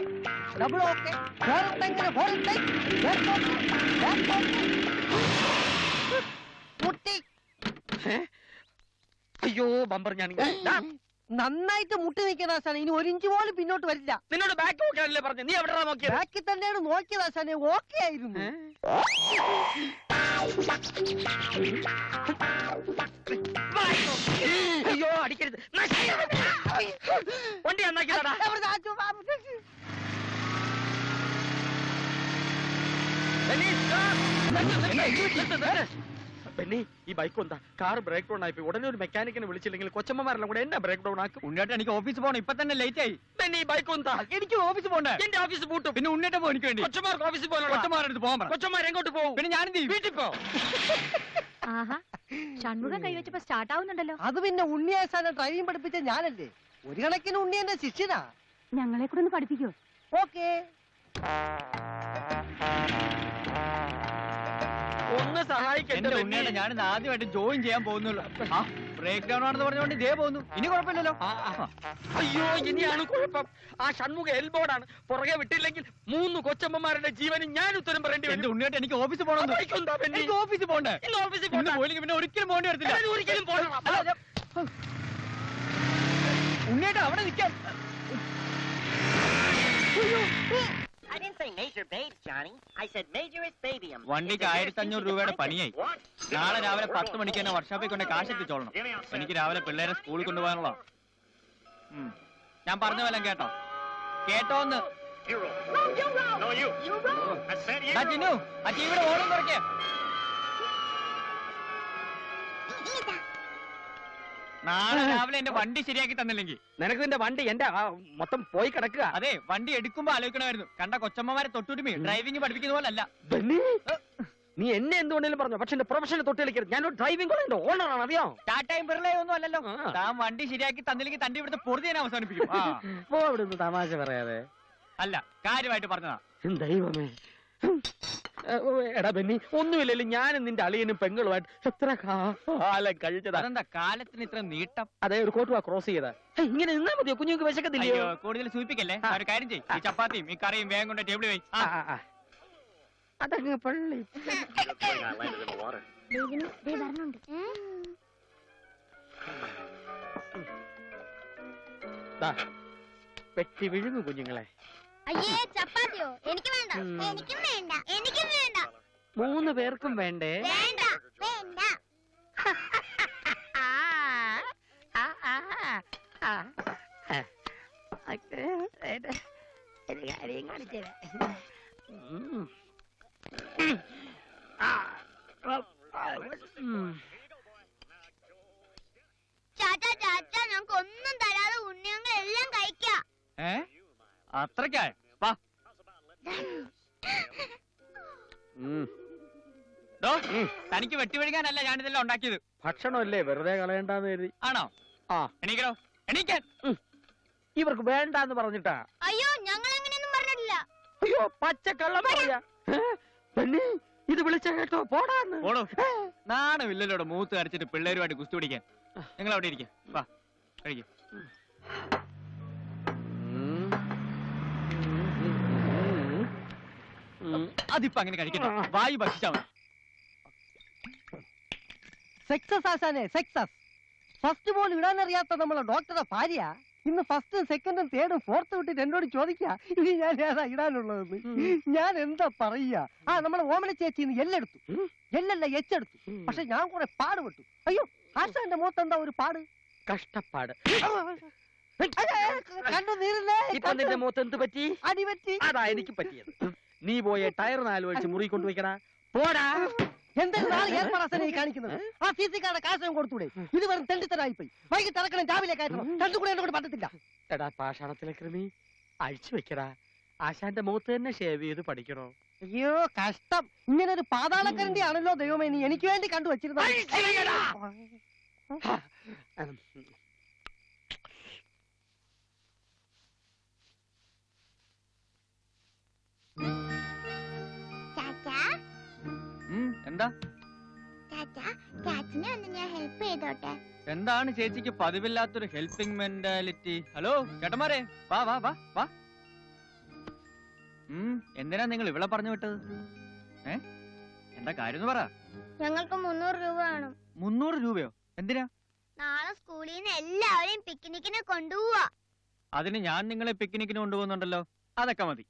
double okay പോരട്ടെ ഇങ്ങനെ പോരട്ടെ. ബാക്ക് ഓക്കെ ബാക്ക് ഓക്കെ മുട്ടി അയ്യോ ബമ്പർ ഞാൻ നന്നായിട്ട് മുട്ടി നിൽക്കുന്ന ആശാനെ. ഇനി ഒരു ഇഞ്ച് പോലും പിന്നോട്ട് വരില്ല. നിന്നോട് ബാക്ക് നോക്കിയാണല്ലേ പറഞ്ഞു? നീ എവിടെ നോക്കിയത്? ബാക്കിൽ തന്നെയാണ് നോക്കിയത് ആശാനെ. ഓക്കെ ആയിരുന്നു. അയ്യോ അടിക്കരുത്. വണ്ടി നന്നാക്കിയതാടാ. ബെന്നി ഈ ബൈക്ക് എന്താ? കാർ ബ്രേക്ക് ഡൗൺ ആയിപ്പോയി ഉടനെ ഒരു മെക്കാനിക്കിനെ വിളിച്ചില്ലെങ്കിൽ കൊച്ചമ്മമാരെല്ലാം കൂടെ എന്നെ ബ്രേക്ക് ഡൗൺ ആക്കും? ഉണ്ണിയേട്ടൻ എനിക്ക് ഓഫീസ് പോകണം ഇപ്പൊ തന്നെ ലേറ്റ് ആയി. പെണ്ണി ഈ ബൈക്ക് എന്താ? എനിക്ക് ഓഫീസ് പോകണ്ടേ എന്റെ ഓഫീസ് പൂട്ടും. പിന്നെ ഉണ്ണിയേട്ടൻ പോകും എനിക്ക് വേണ്ടി. കൊച്ചമാർക്ക് ഓഫീസ് പോകണം കൊച്ചമാരെടുത്ത് പോകാൻ കൊച്ചമാർ എങ്ങോട്ട് പോകും പിന്നെ ഞാൻ വീട്ടിൽ പോ. ആഹാ ഷൺമുഖം കൈവച്ചപ്പോ സ്റ്റാർട്ട് ആവുന്നുണ്ടല്ലോ. അത് പിന്നെ ഉണ്ണിയാസാനെ ഡ്രൈവിംഗ് പഠിപ്പിച്ച ഞാനല്ലേ? ഒരു കണക്കിന് ഉണ്ണി എന്റെ ശിഷ്യനാ. ഞങ്ങളെ കൂടെ ഒന്ന് പഠിപ്പിക്കോ? ഓക്കേ. ഒന്ന് എന്റെ ഉണ്ണിയേട്ടൻ ഞാൻ ആദ്യമായിട്ട് ജോയിൻ ചെയ്യാൻ പോകുന്നുള്ളൂ. ആ ബ്രേക്ക് ഡൗൺ ആണെന്ന് പറഞ്ഞുകൊണ്ട് ഇതേ പോകുന്നു. ഇനി കുഴപ്പമില്ലല്ലോ. അയ്യോ ഇനിയാണ് കുഴപ്പം. ആ ഷൺമുഖ എൽബോർഡാണ് പുറകെ വിട്ടില്ലെങ്കിൽ മൂന്ന് കൊച്ചമ്മമാരുടെ ജീവനും ഞാൻ ഉത്തരം പറയേണ്ടി എന്റെ വരും ഉണ്ണിയേട്ടൻ എനിക്ക് ഓഫീസിൽ പോകണം. എനിക്ക് ഓഫീസിൽ പോകണ്ടേ? ഇന്ന് ഓഫീസിൽ ഇന്ന് പോകണ്ട. പോയില്ലെങ്കിൽ പിന്നെ ഒരിക്കലും പോകേണ്ടി വരത്തില്ല. ഞാൻ ഒരിക്കലും പോകണം അല്ല, ഞാൻ- ഉണ്ണിയേട്ടൻ അവിടെ നിൽക്കാൻ. I didn't say major babes, Johnny. I said majorist babyum. വണ്ടിക്ക് ആയിരത്തി അഞ്ഞൂറ് രൂപയുടെ പണിയായി. നാളെ രാവിലെ പത്ത് മണിക്ക് തന്നെ വർക്ക്ഷോപ്പിൽ കൊണ്ട് കാശ് എത്തിച്ചോളണം. എനിക്ക് രാവിലെ പിള്ളേരെ സ്കൂളിൽ കൊണ്ടുപോകാനുള്ള ഞാൻ പറഞ്ഞ പോലെ കേട്ടോ. കേട്ടോന്ന്. ദാ ജിനു ആ ടിവിയുടെ ഓണം കുറയ്ക്കേ നാളെ രാവിലെ എന്റെ വണ്ടി ശരിയാക്കി തന്നില്ലെങ്കിൽ. നിനക്ക് നിന്റെ വണ്ടി എന്റെ ആ, മൊത്തം പോയി കിടക്കുക. അതെ വണ്ടി എടുക്കുമ്പോ ആലോചിക്കണമായിരുന്നു. കണ്ട കൊച്ചമ്മമാരെ തൊട്ടുരുമി ഡ്രൈവിംഗ് പഠിപ്പിക്കുന്ന പോലെ അല്ല ബെന്നി, നീ എന്നെ എന്തുകൊണ്ടെങ്കിലും പറഞ്ഞു? പക്ഷെ എന്റെ പ്രൊഫഷനെ തൊട്ട് കളിക്കരുത്. ഞാനൊരു ഡ്രൈവിംഗ് കോളേജിന്റെ ഓണറാണ് അറിയോ? ടാറ്റയും ബിർളയും ഒന്നും അല്ലല്ലോ താൻ വണ്ടി ശരിയാക്കി തന്നില്ലെങ്കിൽ തന്റെ ഇവിടുത്തെ പൊറുതി ഞാൻ അവസാനിപ്പിക്കും. ആ. പോ ഇവിടുന്ന് തമാശ പറയാതെ. അല്ല കാര്യമായിട്ട് പറഞ്ഞതാ. ദൈവമേ. എടാ ബെന്നി ഒന്നുമില്ലല്ലോ ഞാനും നിന്റെ അളിയനും പെങ്ങളുമായിട്ട് എത്ര കാലം കഴിച്ചതാ? അതെന്താ കാലത്തിന് ഇത്ര നീട്ടം? അതെ ഒരു കോട്ടുവാ ക്രോസ് ചെയ്താ. ഇങ്ങനെ നിന്നാ മതിയോ? കുഞ്ഞുങ്ങൾക്ക് വിശക്കത്തില്ലയോ? അയ്യോ കൂടുതൽ സൂചിപ്പിക്കല്ലേ? ഒരു കാര്യം ചെയ്യും. ഈ ചപ്പാത്തിയും ഈ കറിയും വേഗം കൊണ്ട് ടേബിൾ വെയ്. അതങ്ങ് പള്ളി. പെട്ടി വിഴുങ്ങു കുഞ്ഞുങ്ങളെ. അയ്യേ ചപ്പാത്തിയോ? എനിക്ക് വേണ്ട. എനിക്കും വേണ്ട. എനിക്കും വേണ്ട. മൂന്ന് പേർക്കും വേണ്ടേ? വേണ്ട. വേണ്ട. ഉം. ഉം. ചാച്ചാ ചാച്ചാ ഞങ്ങൾക്ക് ഒന്നും തരാതെ ഉണ്ണിയങ്ങൾ എല്ലാം കഴിക്കാം. ഏ? അത്രക്കായ വാ. ഡോ തനിക്ക് വെട്ടിവഴിക്കാനല്ല ഞാനിതെല്ലാം ഉണ്ടാക്കിയത്. ഭക്ഷണമല്ലേ വെറുതെ കളയണ്ടെന്ന് കരുതി. ആണോ? ആ. എണീക്കണോ എണീക്കാൻ ഇവർക്ക് വേണ്ടെന്ന് പറഞ്ഞിട്ടാ. അയ്യോ ഞങ്ങൾ എങ്ങനെയൊന്നും പറഞ്ഞിട്ടില്ല. അയ്യോ പച്ചക്കള്ളം പറയാ. പെണ്ണി ഇത് വിളിച്ച കേട്ടോ. പോടാന്ന്. ഓടോ നാണമില്ലല്ലോടെ മൂത്ത് അരച്ചിട്ട് പിള്ളേരുമായിട്ട് കുസ്തി പിടിക്കാൻ. നിങ്ങൾ അവിടെ ഇരിക്കാം. വാ കഴിക്കും. അതിപ്പോ അങ്ങനെ കഴിക്കണം വായു ഭക്ഷിച്ചാ മതി. സക്സസ് ആശാനെ സക്സസ് ഫസ്റ്റ് ബോൾ ഇടാനറിയാത്ത നമ്മളെ ഡോക്ടറെ ഭാര്യ. ഇന്ന് ഫസ്റ്റും സെക്കൻഡും തേർഡും ഫോർത്തും വിട്ടിട്ട് എന്നോട് ചോദിക്കുക ഇനി ഞാൻ ഏതാ ഇടാനുള്ളതെന്ന്? ഞാൻ എന്താ പറയുക? ആ നമ്മളെ ഓമന ചേച്ചി ഇന്ന് എല്ലെടുത്തു. എല്ലല്ല എച്ചെടുത്തു. പക്ഷെ ഞാൻ കുറെ പാടുപെട്ടു അയ്യോ ആശാന്റെ മുഖത്ത് എന്താ ഒരു പാട്? കഷ്ടപ്പാട്. കണ്ടു നീരില്ലേ ഇപ്പൊ നിന്റെ മുഖത്ത് എന്ത് പറ്റി? അടിപറ്റി അതാ എനിക്ക് പറ്റിയത്. നീ പോയെ ടയർ നാല് വലിച്ച് മുറി കൊണ്ടുവയ്ക്കടാ. പോടാ. ഏർപ്പാടാസനെ ഈ കാണിക്കുന്നത്? ആ സി സി കാരുടെ കാശം കൊടുത്തൂടെ ഇത് വെറും തെണ്ടിത്തരായി പോയി വൈകിട്ട് ഇറക്കണം രാവിലെ കയറ്റണം. രണ്ടും കൂടെ എന്നെ കൊണ്ട് പറ്റത്തില്ല. എടാ പാഷാണത്തിലെ കൃമി. അഴിച്ചു വെക്കടാ. ആശാന്റെ മുഖത്ത് തന്നെ ഷേവ് ചെയ്ത് പഠിക്കണോ? അയ്യോ കഷ്ടം. ഇങ്ങനെ ഒരു പാതാളക്കരണ്ടി ആണല്ലോ ദൈവമേ നീ എനിക്ക് വേണ്ടി കണ്ടു ചാച്ചാ എന്താ? ഹെൽപ്പ് ചെയ്തോട്ടെ. എന്താണ് ചേച്ചിക്ക് പതിവില്ലാത്തൊരു ഹെൽപ്പിംഗ് മെന്റാലിറ്റി ഹലോ ചേട്ടന്മാരെ വാ വാ വാ വാ. എന്തിനാ നിങ്ങൾ ഇവിടെ പറഞ്ഞു വിട്ടത്? ഏ? എന്താ കാര്യം എന്ന് പറ. ഞങ്ങൾക്ക് മുന്നൂറ് രൂപ വേണം. മുന്നൂറ് രൂപയോ? എന്തിനാ? നാളെ സ്കൂളിൽ നിന്ന് എല്ലാവരെയും പിക്നിക്കിന് കൊണ്ടുപോവാ. അതിന് ഞാൻ നിങ്ങളെ പിക്നിക്കിന് കൊണ്ടുപോകുന്നുണ്ടല്ലോ. അതൊക്കെ മതി.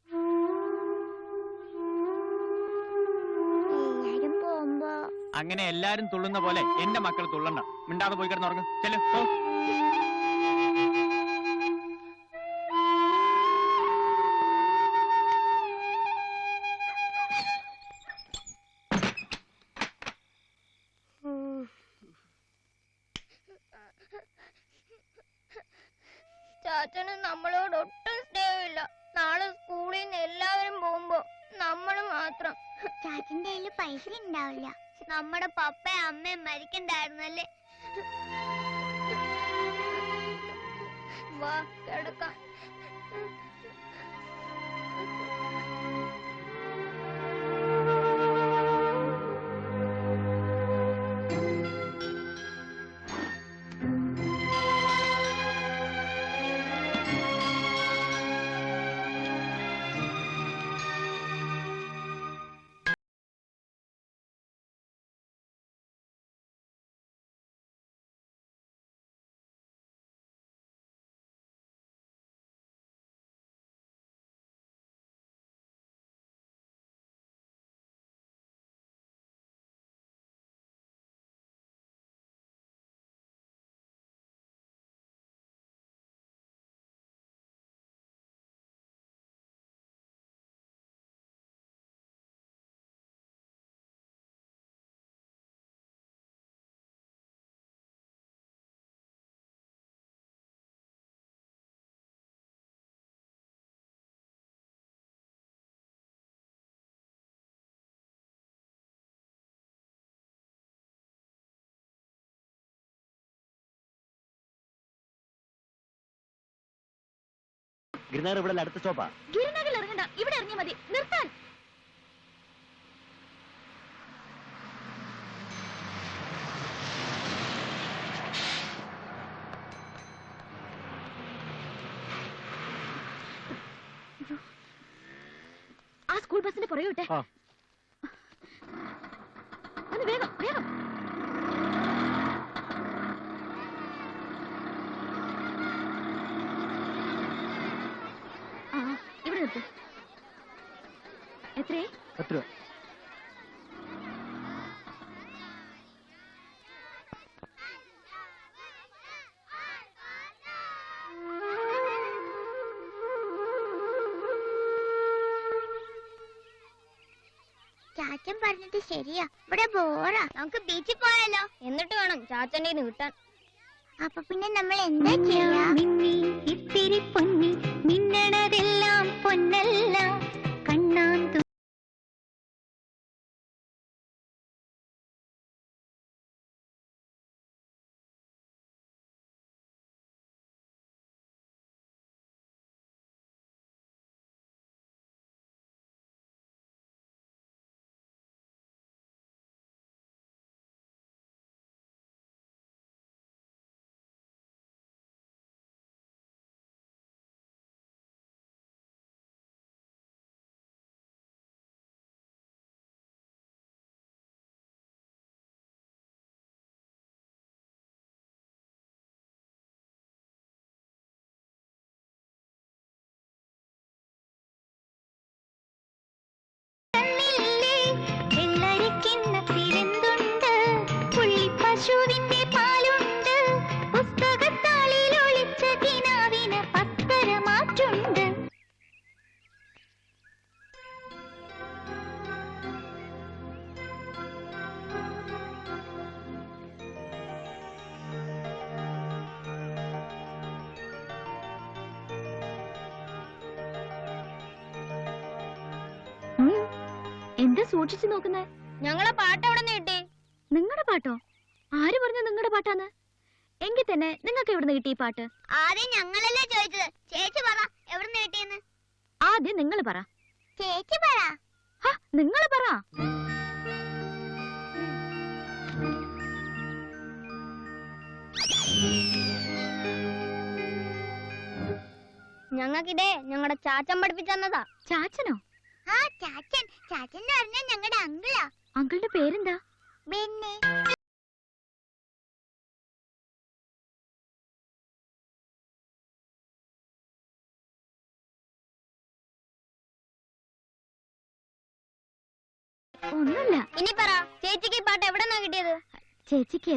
അങ്ങനെ എല്ലാരും തുള്ളുന്ന പോലെ എന്റെ മക്കൾ തുള്ളണ്ട. മിണ്ടാതെ പോയി കിടന്നുറങ്ങും ചെല്ലു പോ. ചാച്ചന് നമ്മളോട് ഒട്ടും സ്നേഹമില്ല. നാളെ സ്കൂളിൽ നിന്ന് എല്ലാവരും പോകുമ്പോ നമ്മൾ മാത്രം. ചാച്ചന്റെ കയ്യിൽ പൈസ ഉണ്ടാവില്ല. നമ്മുടെ പപ്പയും അമ്മയും മരിക്കണ്ടായിരുന്നല്ലേ? വാ കിടക്കാം. ഗിരിനാർ ഇവിടെ അടുത്ത സ്റ്റോപ്പാ. ഗിരിനഗറിൽ ഇറങ്ങണ്ട. ഇവിടെ ഇറങ്ങിയ മതി. നിർത്താൻ. ആ സ്കൂൾ ബസിന്റെ പുറകെ വിട്ടെ. ഒന്ന് വേഗം വേഗം ആ ഇവിടെ നിർത്ത് എത്രേ പത്ത് രൂപ ചാച്ചൻ പറഞ്ഞത് ശരിയാ. ഇവിടെ ബോറാ. നമുക്ക് ബീച്ചിൽ പോയാലോ? എന്നിട്ട് വേണം ചാച്ചന്റെ കയ്യിന്ന് കിട്ടാൻ. അപ്പൊ പിന്നെ നമ്മൾ എന്താ ചെയ്യാ? ഇത്തിരി പൊന്നി മിന്നണതെല്ലാം പൊന്നല്ല സൂക്ഷിച്ചു ഞങ്ങളെ പാട്ട് എവിടെ നിന്ന് കിട്ടി? നിങ്ങളുടെ പാട്ടോ? ആര് പറഞ്ഞു നിങ്ങളുടെ പാട്ടാന്ന്? എങ്കിൽ തന്നെ നിങ്ങൾക്ക് എവിടുന്ന് കിട്ടി ഈ പാട്ട്? ആദ്യം ഞങ്ങളല്ലേ ചോദിച്ചത്. ചേച്ചി പറ എവിടുന്ന് കിട്ടിയെന്ന്? ആദ്യം നിങ്ങൾ പറ. ചേച്ചി പറ. നിങ്ങൾ പറ. ഞങ്ങൾക്കിതേ ഞങ്ങളുടെ ചാച്ചൻ പഠിപ്പിച്ചെന്നതാ ചാച്ചനോ? ആ ചാച്ചൻ. ചാച്ചൻ എന്ന് പറഞ്ഞാൽ ഞങ്ങളുടെ അങ്കിളാ. അങ്കിളുടെ പേരെന്താ? ബെന്നി. ഒന്നുമില്ല. ഇനി പറ ചേച്ചിക്ക് പാട്ട് എവിടെ നിന്നാ കിട്ടിയത്? ചേച്ചിക്ക്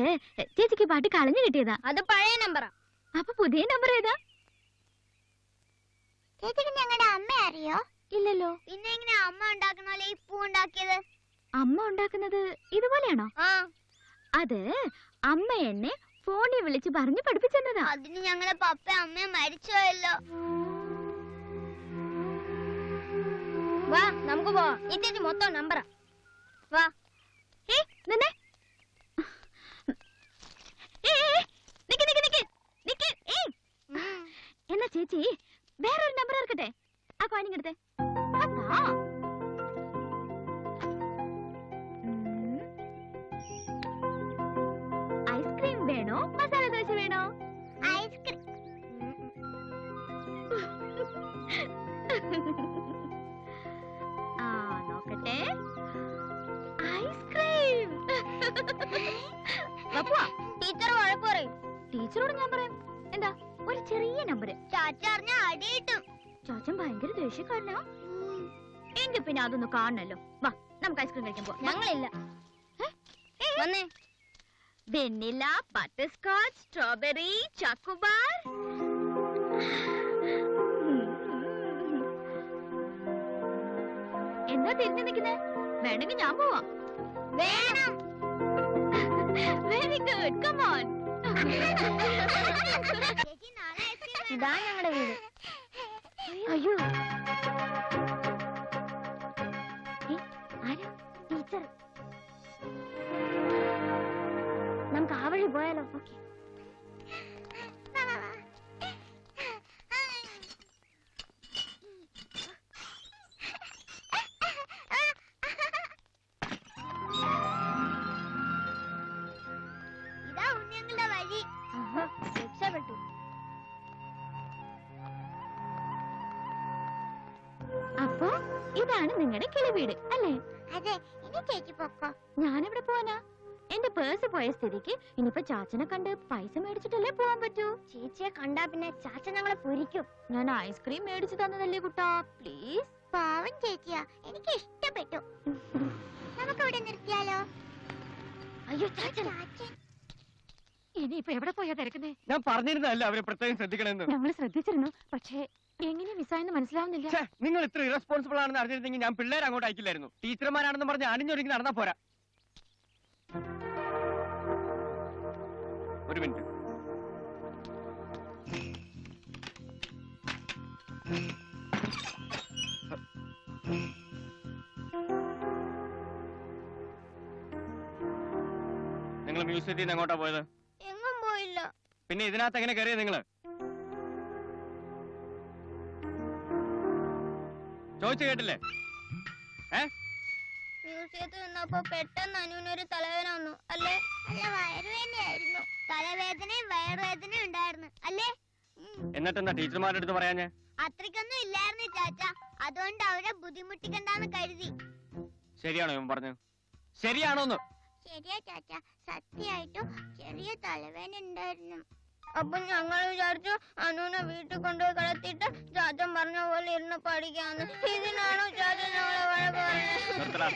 ചേച്ചിക്ക് പാട്ട് കളഞ്ഞു കിട്ടിയതാ. അത് പഴയ നമ്പറാ. അപ്പൊ പുതിയ നമ്പർ ഏതാ? ചേച്ചിക്ക് ഞങ്ങളുടെ അമ്മ അറിയോ? ഇല്ലല്ലോ. പിന്നെ എങ്ങനെ അമ്മ ഉണ്ടാക്കുന്ന പോലെ ഈ പൂ ഉണ്ടാക്കിയത്? അമ്മ ഉണ്ടാക്കുന്നത് ഇതുപോലെയാണോ? ആ. അത് അമ്മ എന്നെ ഫോണിൽ വിളിച്ച് പറഞ്ഞു പഠിപ്പിച്ചെന്നതാ. അതിന് ഞങ്ങളെ പപ്പ അമ്മ മരിച്ചോയല്ലോ വാ നമുക്ക് പോവാം. ചേച്ചി മൊത്തം നമ്പറാ. വാ. ഏ നിന്നെ? ഏ, ഏ, ഏ, നിക്ക്, നിക്ക്, നിക്ക്, നിക്ക്, ഏയ്. എന്നാ ചേച്ചി വേറൊരു നമ്പർ ഇറക്കട്ടെ ആ കോയിൻ അതാ. ഐസ്ക്രീം വേണോ? മസാല ദോശ വേണോ? ഐസ്ക്രീം ആ നോക്കട്ടെ. ഐസ്ക്രീം. ടീച്ചർ വഴക്ക് പറയും. ടീച്ചറോട് ഞാൻ പറയാം. എന്താ? ഒരു ചെറിയ നമ്പർ ചാച്ച അടിയിട്ടും ചാച്ചൻ ഭയങ്കര ദേഷ്യക്കാരനാ. എങ്കിൽ പിന്നെ അതൊന്ന് കാണണല്ലോ. വാ നമുക്ക് ഐസ്ക്രീം കഴിക്കാൻ പോവാം. ഞങ്ങളില്ല. വന്നേ. Vanilla butterscotch strawberry chocobar. എന്താ തിരിഞ്ഞു നിൽക്കുന്നേ? വേണമെങ്കിൽ ഞാൻ പോവാം. വേണം. വെരി ഗുഡ് കമോൺ ഇതാ ഞങ്ങളുടെ വീട്. അയ്യോ. ആരാ? ടീച്ചർ. നമുക്ക് ആ വഴി പോയാലോ? ഓക്കെ. പേഴ്സ് പോയ സ്ഥിതിക്ക് ഇനിയിപ്പോ ചാച്ചനെ കണ്ട് പൈസ മേടിച്ചിട്ടല്ലേ പോവാൻ പറ്റൂ? ചേച്ചിയെ കണ്ടാ പിന്നെ ചാച്ച ഞങ്ങളെ പൊരിക്കും. ഞാൻ ഐസ്ക്രീം മേടിച്ചു തന്നതല്ലേ കുട്ടാ? പ്ലീസ് പാവം ചേച്ചിയാ എനിക്ക് ഇഷ്ടപ്പെട്ടു. നമുക്ക് ഇവിടെ നിർത്തിയാലോ? അയ്യോ ഇനിയിപ്പോ എവിടെ പോയാ തിരക്കുന്നേ? ഞാൻ പറഞ്ഞിരുന്നല്ല അവരെ പ്രത്യേകം ശ്രദ്ധിക്കണമെന്ന്? ഞങ്ങൾ ശ്രദ്ധിച്ചിരുന്നു പക്ഷേ എങ്ങനെ മിസ്സായെന്ന് മനസ്സിലാവുന്നില്ല. നിങ്ങൾ ഇത്ര ഇറസ്പോൺസിബിൾ ആണെന്ന് അറിഞ്ഞിരുന്നെങ്കിൽ ഞാൻ പിള്ളേരെ അങ്ങോട്ട് അയക്കില്ലായിരുന്നു. ടീച്ചർമാരാണെന്ന് പറഞ്ഞ് അണിഞ്ഞൊരുങ്ങി നടന്നാ പോരാ. ഒരു മിനിറ്റ്. നിങ്ങൾ മ്യൂസിയത്തിൽ നിന്ന് എങ്ങോട്ടാ പോയത്? എങ്ങും പോയില്ല. പിന്നെ ഇതിനകത്ത് എങ്ങനെ കയറിയത് നിങ്ങൾ? ചോദിച്ചു കേട്ടില്ലേ? ഏ? മ്യൂസിയത്തിൽ നിന്നപ്പോ പെട്ടെന്ന് അനുവിനൊരു തലവേന വന്നു. അല്ലേ? അല്ല വയറുവേദനയായിരുന്നു. തലവേദനയും വയറുവേദനയും ഉണ്ടായിരുന്നു. അല്ലേ? എന്നിട്ടെന്താ ടീച്ചർമാരുടെ അടുത്ത് പറയാഞ്ഞേ? അത്രയ്ക്കൊന്നും ഇല്ലായിരുന്നു ചാച്ച. അതുകൊണ്ട് അവരെ ബുദ്ധിമുട്ടിക്കണ്ടെന്ന് കരുതി. ശരിയാണോ ഇവൻ പറഞ്ഞു? ശരിയാണോന്ന്? ശരിയാ ചാച്ച. സത്യമായിട്ടും ചെറിയ തലവേദന ഉണ്ടായിരുന്നു. അപ്പൊ ഞങ്ങൾ വിചാരിച്ചു അനുവിനെ വീട്ടിൽ കൊണ്ടുപോയി കിടത്തിയിട്ട് ചാച്ചൻ പറഞ്ഞ പോലെ ഇരുന്ന് പഠിക്കാന്ന്. ഇതിനാണോ ചാച്ചൻ ഞങ്ങളെ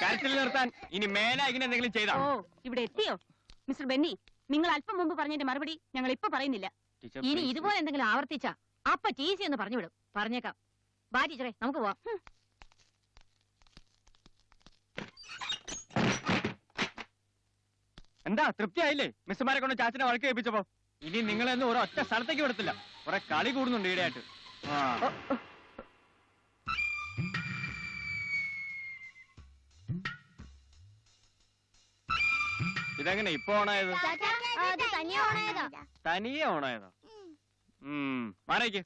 കരച്ചിൽ നിർത്താൻ ഇനി മേലെ ഇങ്ങനെ എന്തെങ്കിലും ചെയ്താ? ഓ ഇവിടെ എത്തിയോ? മിസ്റ്റർ ബെന്നി നിങ്ങൾ അല്പം മുമ്പ് പറഞ്ഞതിന്റെ മറുപടി ഞങ്ങൾ ഇപ്പൊ പറയുന്നില്ല. ഇനി ഇതുപോലെ എന്തെങ്കിലും ആവർത്തിച്ച അപ്പ ടീസി എന്ന് പറഞ്ഞു വിടും പറഞ്ഞേക്കാം. ബാ ടീച്ചറെ നമുക്ക് പോവാം. എന്താ തൃപ്തിയായില്ലേ? മിസ്സുമാരെ കൊണ്ട് ചാച്ചനെ വഴക്ക് കേൾപ്പിച്ചപ്പോ ഇനി നിങ്ങളെന്ന് ഒരു ഒറ്റ സ്ഥലത്തേക്ക് വിടത്തില്ല. കുറെ കളി കൂടുന്നുണ്ട് ഈടെയായിട്ട് ആ. ഇതെങ്ങനെ ഇപ്പൊ ഓണായത്? അത് തനിയെ ഓണായതാ. മാറേക്ക്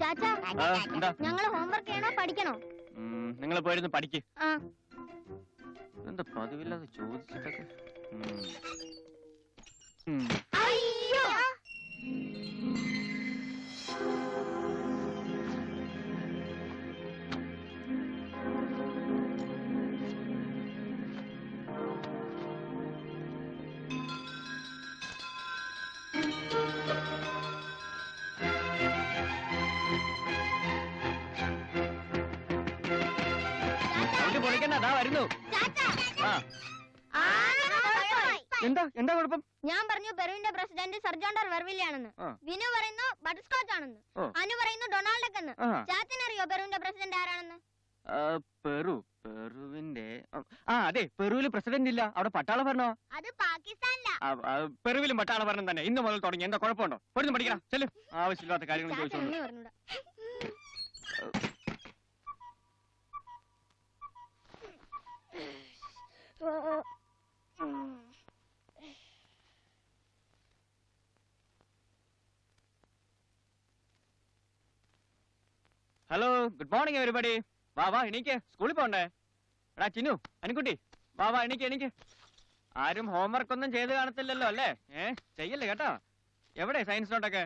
ചാച്ച ആ, എന്താ? ഞങ്ങൾ ഹോംവർക്ക് ചെയ്യണോ പഠിക്കണോ? നിങ്ങൾ പോയിരുന്നു പഠിക്ക്. ആ. എന്താ പതിവില്ലാതെ ചോദിച്ചിട്ടൊക്കെ. ഉം. എന്താ? എന്താ കുഴപ്പം? ഞാൻ പറഞ്ഞു പെറുവിന്റെ പ്രസിഡന്റ് സർജോണ്ടർ വെർവില്യാണെന്ന്. ആ. വിനു പറയുന്നു ബട്ടർ സ്കോച്ച് ആണെന്ന്. അനു പറയുന്നു ഡൊണാൾഡ് എന്ന് ആ. ചാച്ചനറിയോ പെറുവിന്റെ പ്രസിഡന്റ് ആരാണെന്ന്? ആ, പെറു. പെറുവിന്റെ ആ, അതെ പെറുവിൽ പ്രസിഡന്റ് ഇല്ല. അവിടെ പട്ടാള ഭരണോ? അത് പാകിസ്ഥാനിലാ. പെറുവിലും പട്ടാള ഭരണം തന്നെ. ഇന്ന് മുതൽ തുടങ്ങി. എന്താ കുഴപ്പമുണ്ടോ? പോയിരുന്നു പഠിക്കണം ചെല്ലു. ആവശ്യമില്ലാത്ത കാര്യങ്ങൾ ചോദിച്ചോണ്ട് പറഞ്ഞൂടാ. ഹലോ ഗുഡ് മോർണിംഗ് എവരിബഡി വാ വാ എണീക്ക്. സ്കൂളിൽ പോണ്ടേ? എടാ ചിന്നു അനിക്കുട്ടി. വാ വാ എണീക്ക് എണീക്ക്. ആരും ഹോംവർക്ക് ഒന്നും ചെയ്ത് കാണത്തില്ലല്ലോ അല്ലേ? ഏ ചെയ്യല്ലേ കേട്ടോ? എവിടെ സയൻസ് നോട്ടൊക്കെ?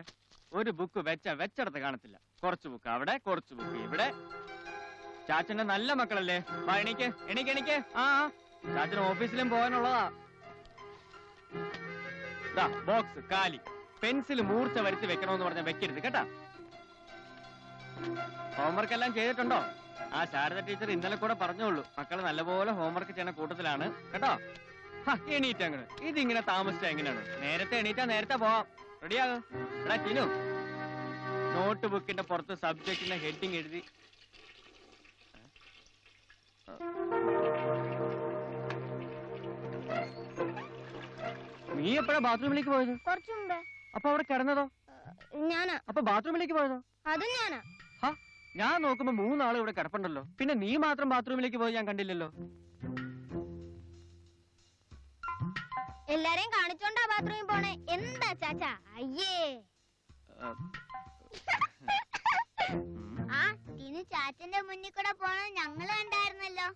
ഒരു ബുക്ക് വെച്ച വെച്ചെടുത്ത് കാണത്തില്ല. കുറച്ച് ബുക്ക് അവിടെ കുറച്ച് ബുക്ക് ഇവിടെ. ചാച്ചന്റെ നല്ല മക്കളല്ലേ? വാ എണീക്ക് എണീക്ക് എണീക്ക്. ആ. ചാച്ചന് ഓഫീസിലും പോകാനുള്ളതാ. ബോക്സ് കാലി. പെൻസിൽ മൂർച്ച വരുത്തി വെക്കണമെന്ന് പറഞ്ഞാൽ വെക്കരുത് കേട്ടാ. ഹോംവർക്ക് എല്ലാം ചെയ്തിട്ടുണ്ടോ? ആ ശാരദ ടീച്ചർ ഇന്നലെ കൂടെ പറഞ്ഞോളൂ മക്കൾ നല്ലപോലെ ഹോംവർക്ക് ചെയ്യുന്ന കൂട്ടത്തിലാണ്. കേട്ടോ? എണീറ്റ അങ്ങനെ അങ്ങട്. ഇതിങ്ങനെ താമസിച്ചാ എങ്ങനെയാണ്? നേരത്തെ എണീറ്റാ നേരത്തെ പോവാം. റെഡിയാകും എടാ ചിനു. നോട്ട് ബുക്കിന്റെ പുറത്ത് സബ്ജക്റ്റിന്റെ ഹെഡിങ് എഴുതി. നീ എപ്പോഴാ ബാത്റൂമിലേക്ക് പോയത്? കുറച്ചു മുമ്പേ. അപ്പൊ അവിടെ കിടന്നതോ? ഞാനാ. അപ്പൊ ബാത്റൂമിലേക്ക് പോയതോ? അതും ഞാനാ. ഞാൻ നോക്കുമ്പോ മൂന്നാളും ഇവിടെ കിടപ്പുണ്ടല്ലോ. പിന്നെ നീ മാത്രം ബാത്റൂമിലേക്ക് പോയി ഞാൻ കണ്ടില്ലല്ലോ. എല്ലാരെയും കാണിച്ചോണ്ടാ ബാത്റൂമിൽ പോണേ. എന്താ ചാച്ചാ? അയ്യേ. ആ, ഇനി ചാച്ചന്റെ മുന്നിൽ കൂടെ പോണത് ഞങ്ങൾ കണ്ടായിരുന്നല്ലോ.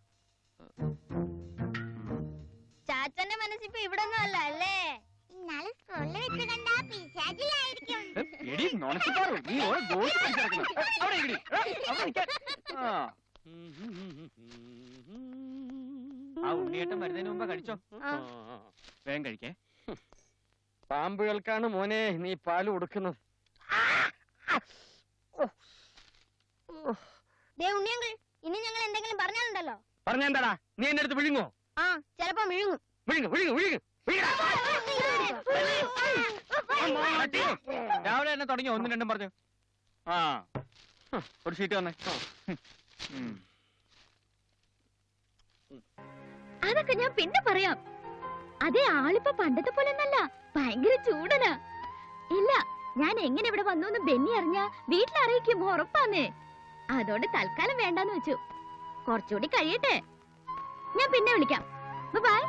നീ ആ. ആ ആ. വേഗം പാമ്പുകൾക്കാണ് മോനെ നീ പാൽ കൊടുക്കുന്നത്. ദേ ഇനി ഞങ്ങൾ എന്തെങ്കിലും പറഞ്ഞാലുണ്ടല്ലോ? പറഞ്ഞെന്താടാ നീ എന്റെ അടുത്ത് വിഴുങ്ങോ ആ ചിലപ്പോ വിഴുങ്ങും വിഴുങ്ങ് വിഴുങ്ങ്. രാവിലെ തന്നെ തുടങ്ങി ഒന്നും രണ്ടും പറഞ്ഞു. ആ. ഒരു ഷീറ്റ് വന്നേ. അതൊക്കെ ഞാൻ പിന്നെ പറയാം. അതേ ആളിപ്പോ പണ്ടത്തെ പോലെ ഒന്നല്ല ഭയങ്കര ചൂടനാ. ഇല്ല ഞാൻ എങ്ങനെ ഇവിടെ വന്നു എന്ന് ബെന്നി അറിഞ്ഞ വീട്ടിൽ അറിയിക്കും ഉറപ്പാന്നേ. അതുകൊണ്ട് തൽക്കാലം വേണ്ടെന്ന് വെച്ചു. കുറച്ചുകൂടി കഴിയട്ടെ. ഞാൻ പിന്നെ വിളിക്കാം. ബൈ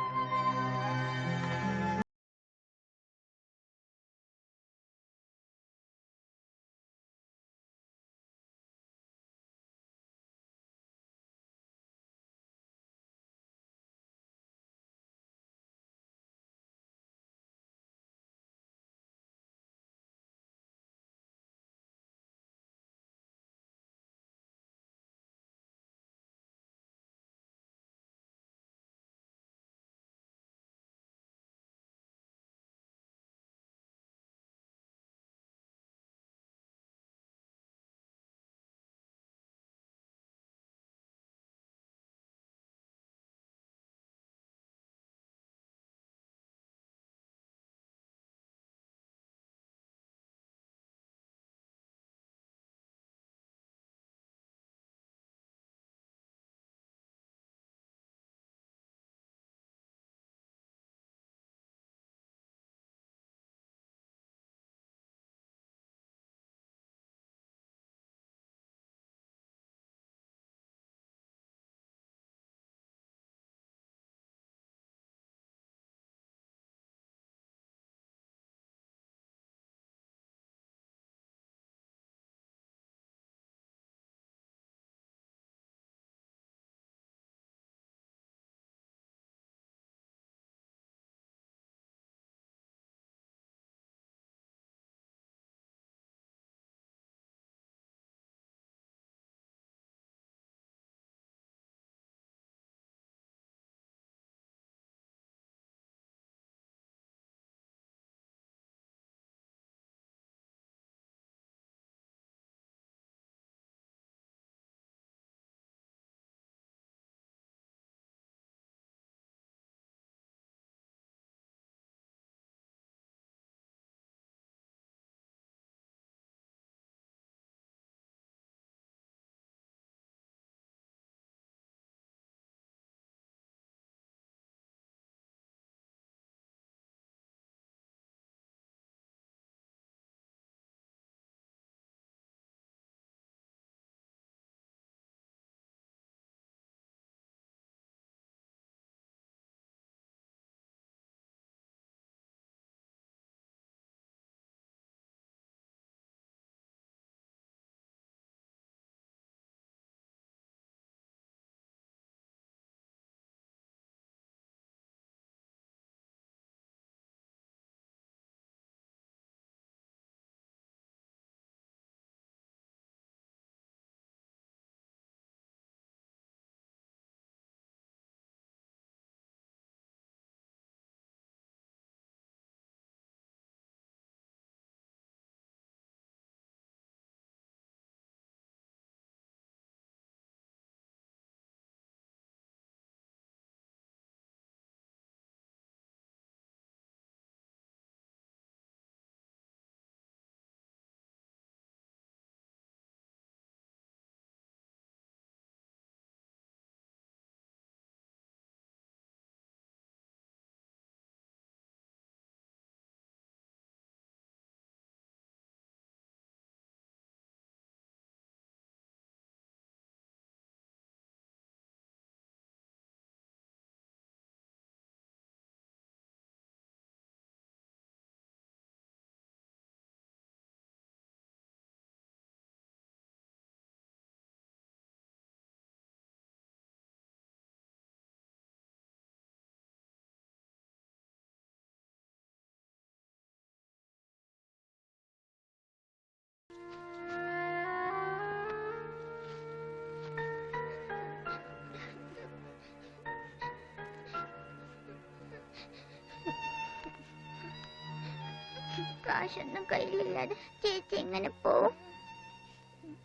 കാശൊന്നും കയ്യിലില്ലാതെ ചേച്ചി എങ്ങനെ പോവും?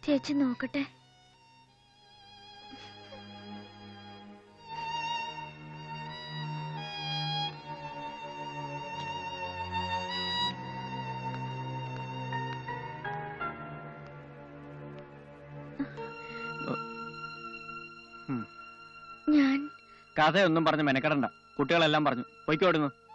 ചേച്ചി നോക്കട്ടെ. കഥയൊന്നും പറഞ്ഞ് മെനക്കെടണ്ട. കുട്ടികളെല്ലാം പറഞ്ഞു. പൊയ്ക്കോടുന്നു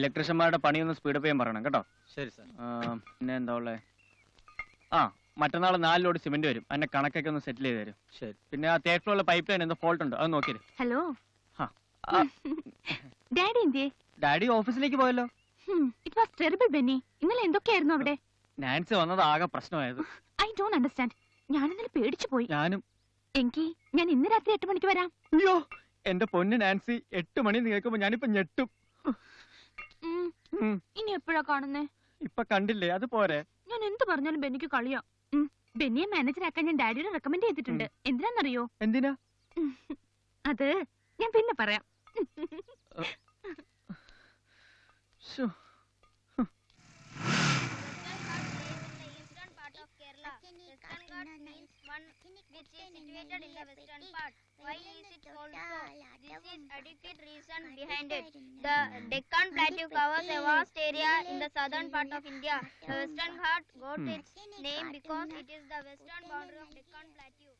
ഇലക്ട്രീഷ്യന്മാരുടെ പണിയൊന്ന് സ്പീഡപ്പ് ചെയ്യാൻ പറയണം കേട്ടോ. ശരി സാർ ആ, പിന്നെ എന്താ ഉള്ളേ? ആ മറ്റന്നാൾ നാല് ലോഡ് സിമെന്റ് വരും. അതിന്റെ കണക്കൊക്കെ ഒന്ന് സെറ്റിൽ ചെയ്ത് തരും. ശരി. പിന്നെ ആ തേർഡ് ഫ്ലോറിലെ പൈപ്പ് ലൈൻ എന്തോ ഫോൾട്ട് ഉണ്ട്? അത് നോക്കിയത് ഹലോ. ഡാഡി എന്തിയെ? ഡാഡി ഓഫീസിലേക്ക് പോയല്ലോ. ഇറ്റ് വാസ് ടെറിബിൾ ബെന്നി ഇന്നലെ എന്തൊക്കെയായിരുന്നു അവിടെ? നാൻസി വന്നത് ആകെ പ്രശ്നമായത്. ഐ ഡോണ്ട് അണ്ടർസ്റ്റാൻഡ് ഞാൻ ഇന്നലെ പേടിച്ചു പോയി. ഞാനും. എങ്കിൽ ഞാൻ ഇന്ന് രാത്രി എട്ട് മണിക്ക് വരാം. അയ്യോ എന്റെ പൊന്ന് നാൻസി എട്ട് മണി കേൾക്കുമ്പോ ഞാനിപ്പോ ഞെട്ടും. ഇനി എപ്പോഴാ കാണുന്നേ? ഇപ്പൊ കണ്ടില്ലേ അത് പോരെ. ഞാൻ എന്ത് പറഞ്ഞാലും ബെന്നിക്ക് കളിയാ. ബെന്നിയെ മാനേജറാക്കാൻ ഞാൻ ഡാഡിയോട് റെക്കമെൻഡ് ചെയ്തിട്ടുണ്ട്. എന്തിനാന്നറിയോ? എന്തിനാ? അത് ഞാൻ പിന്നെ പറയാം. western part. Why is it called so? This is adequate reason behind it. The Deccan Plateau covers a vast area in the southern part of India. The Western Ghat got Hmm. its name because it is the western boundary of Deccan Plateau.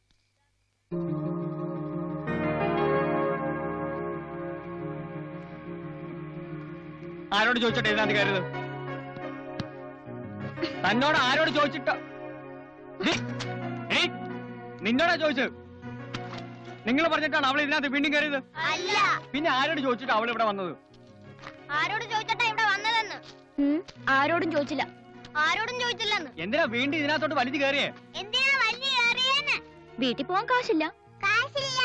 ആരോട് ചോദിച്ചിട്ട് ഇതിനകത്ത് കയറിയത് തന്നോട് ആരോട് ചോദിച്ചിട്ട് ഏയ്, നിന്നോടാ ചോദിച്ചത് നിങ്ങൾ പറഞ്ഞിട്ടാണ് അവൾ ഇതിനകത്ത് വീണ്ടും കയറിയത്? അല്ല. പിന്നെ ആരോട് ചോദിച്ചിട്ട് അവൾ ഇവിടെ വന്നത്? ആരോടും ചോദിച്ചിട്ടാ ഇവിടെ വന്നതെന്ന്. ആരോടും ചോദിച്ചില്ല. ആരോടും ചോദിച്ചില്ലെന്ന്. എന്തിനാ വീണ്ടും ഇതിനകത്തോട്ട് വലിച്ചു കയറിയേ? എന്തിനാ വലിയ കയറിയെന്ന്? വീട്ടിൽ പോകാൻ കാശില്ല. കാശില്ല.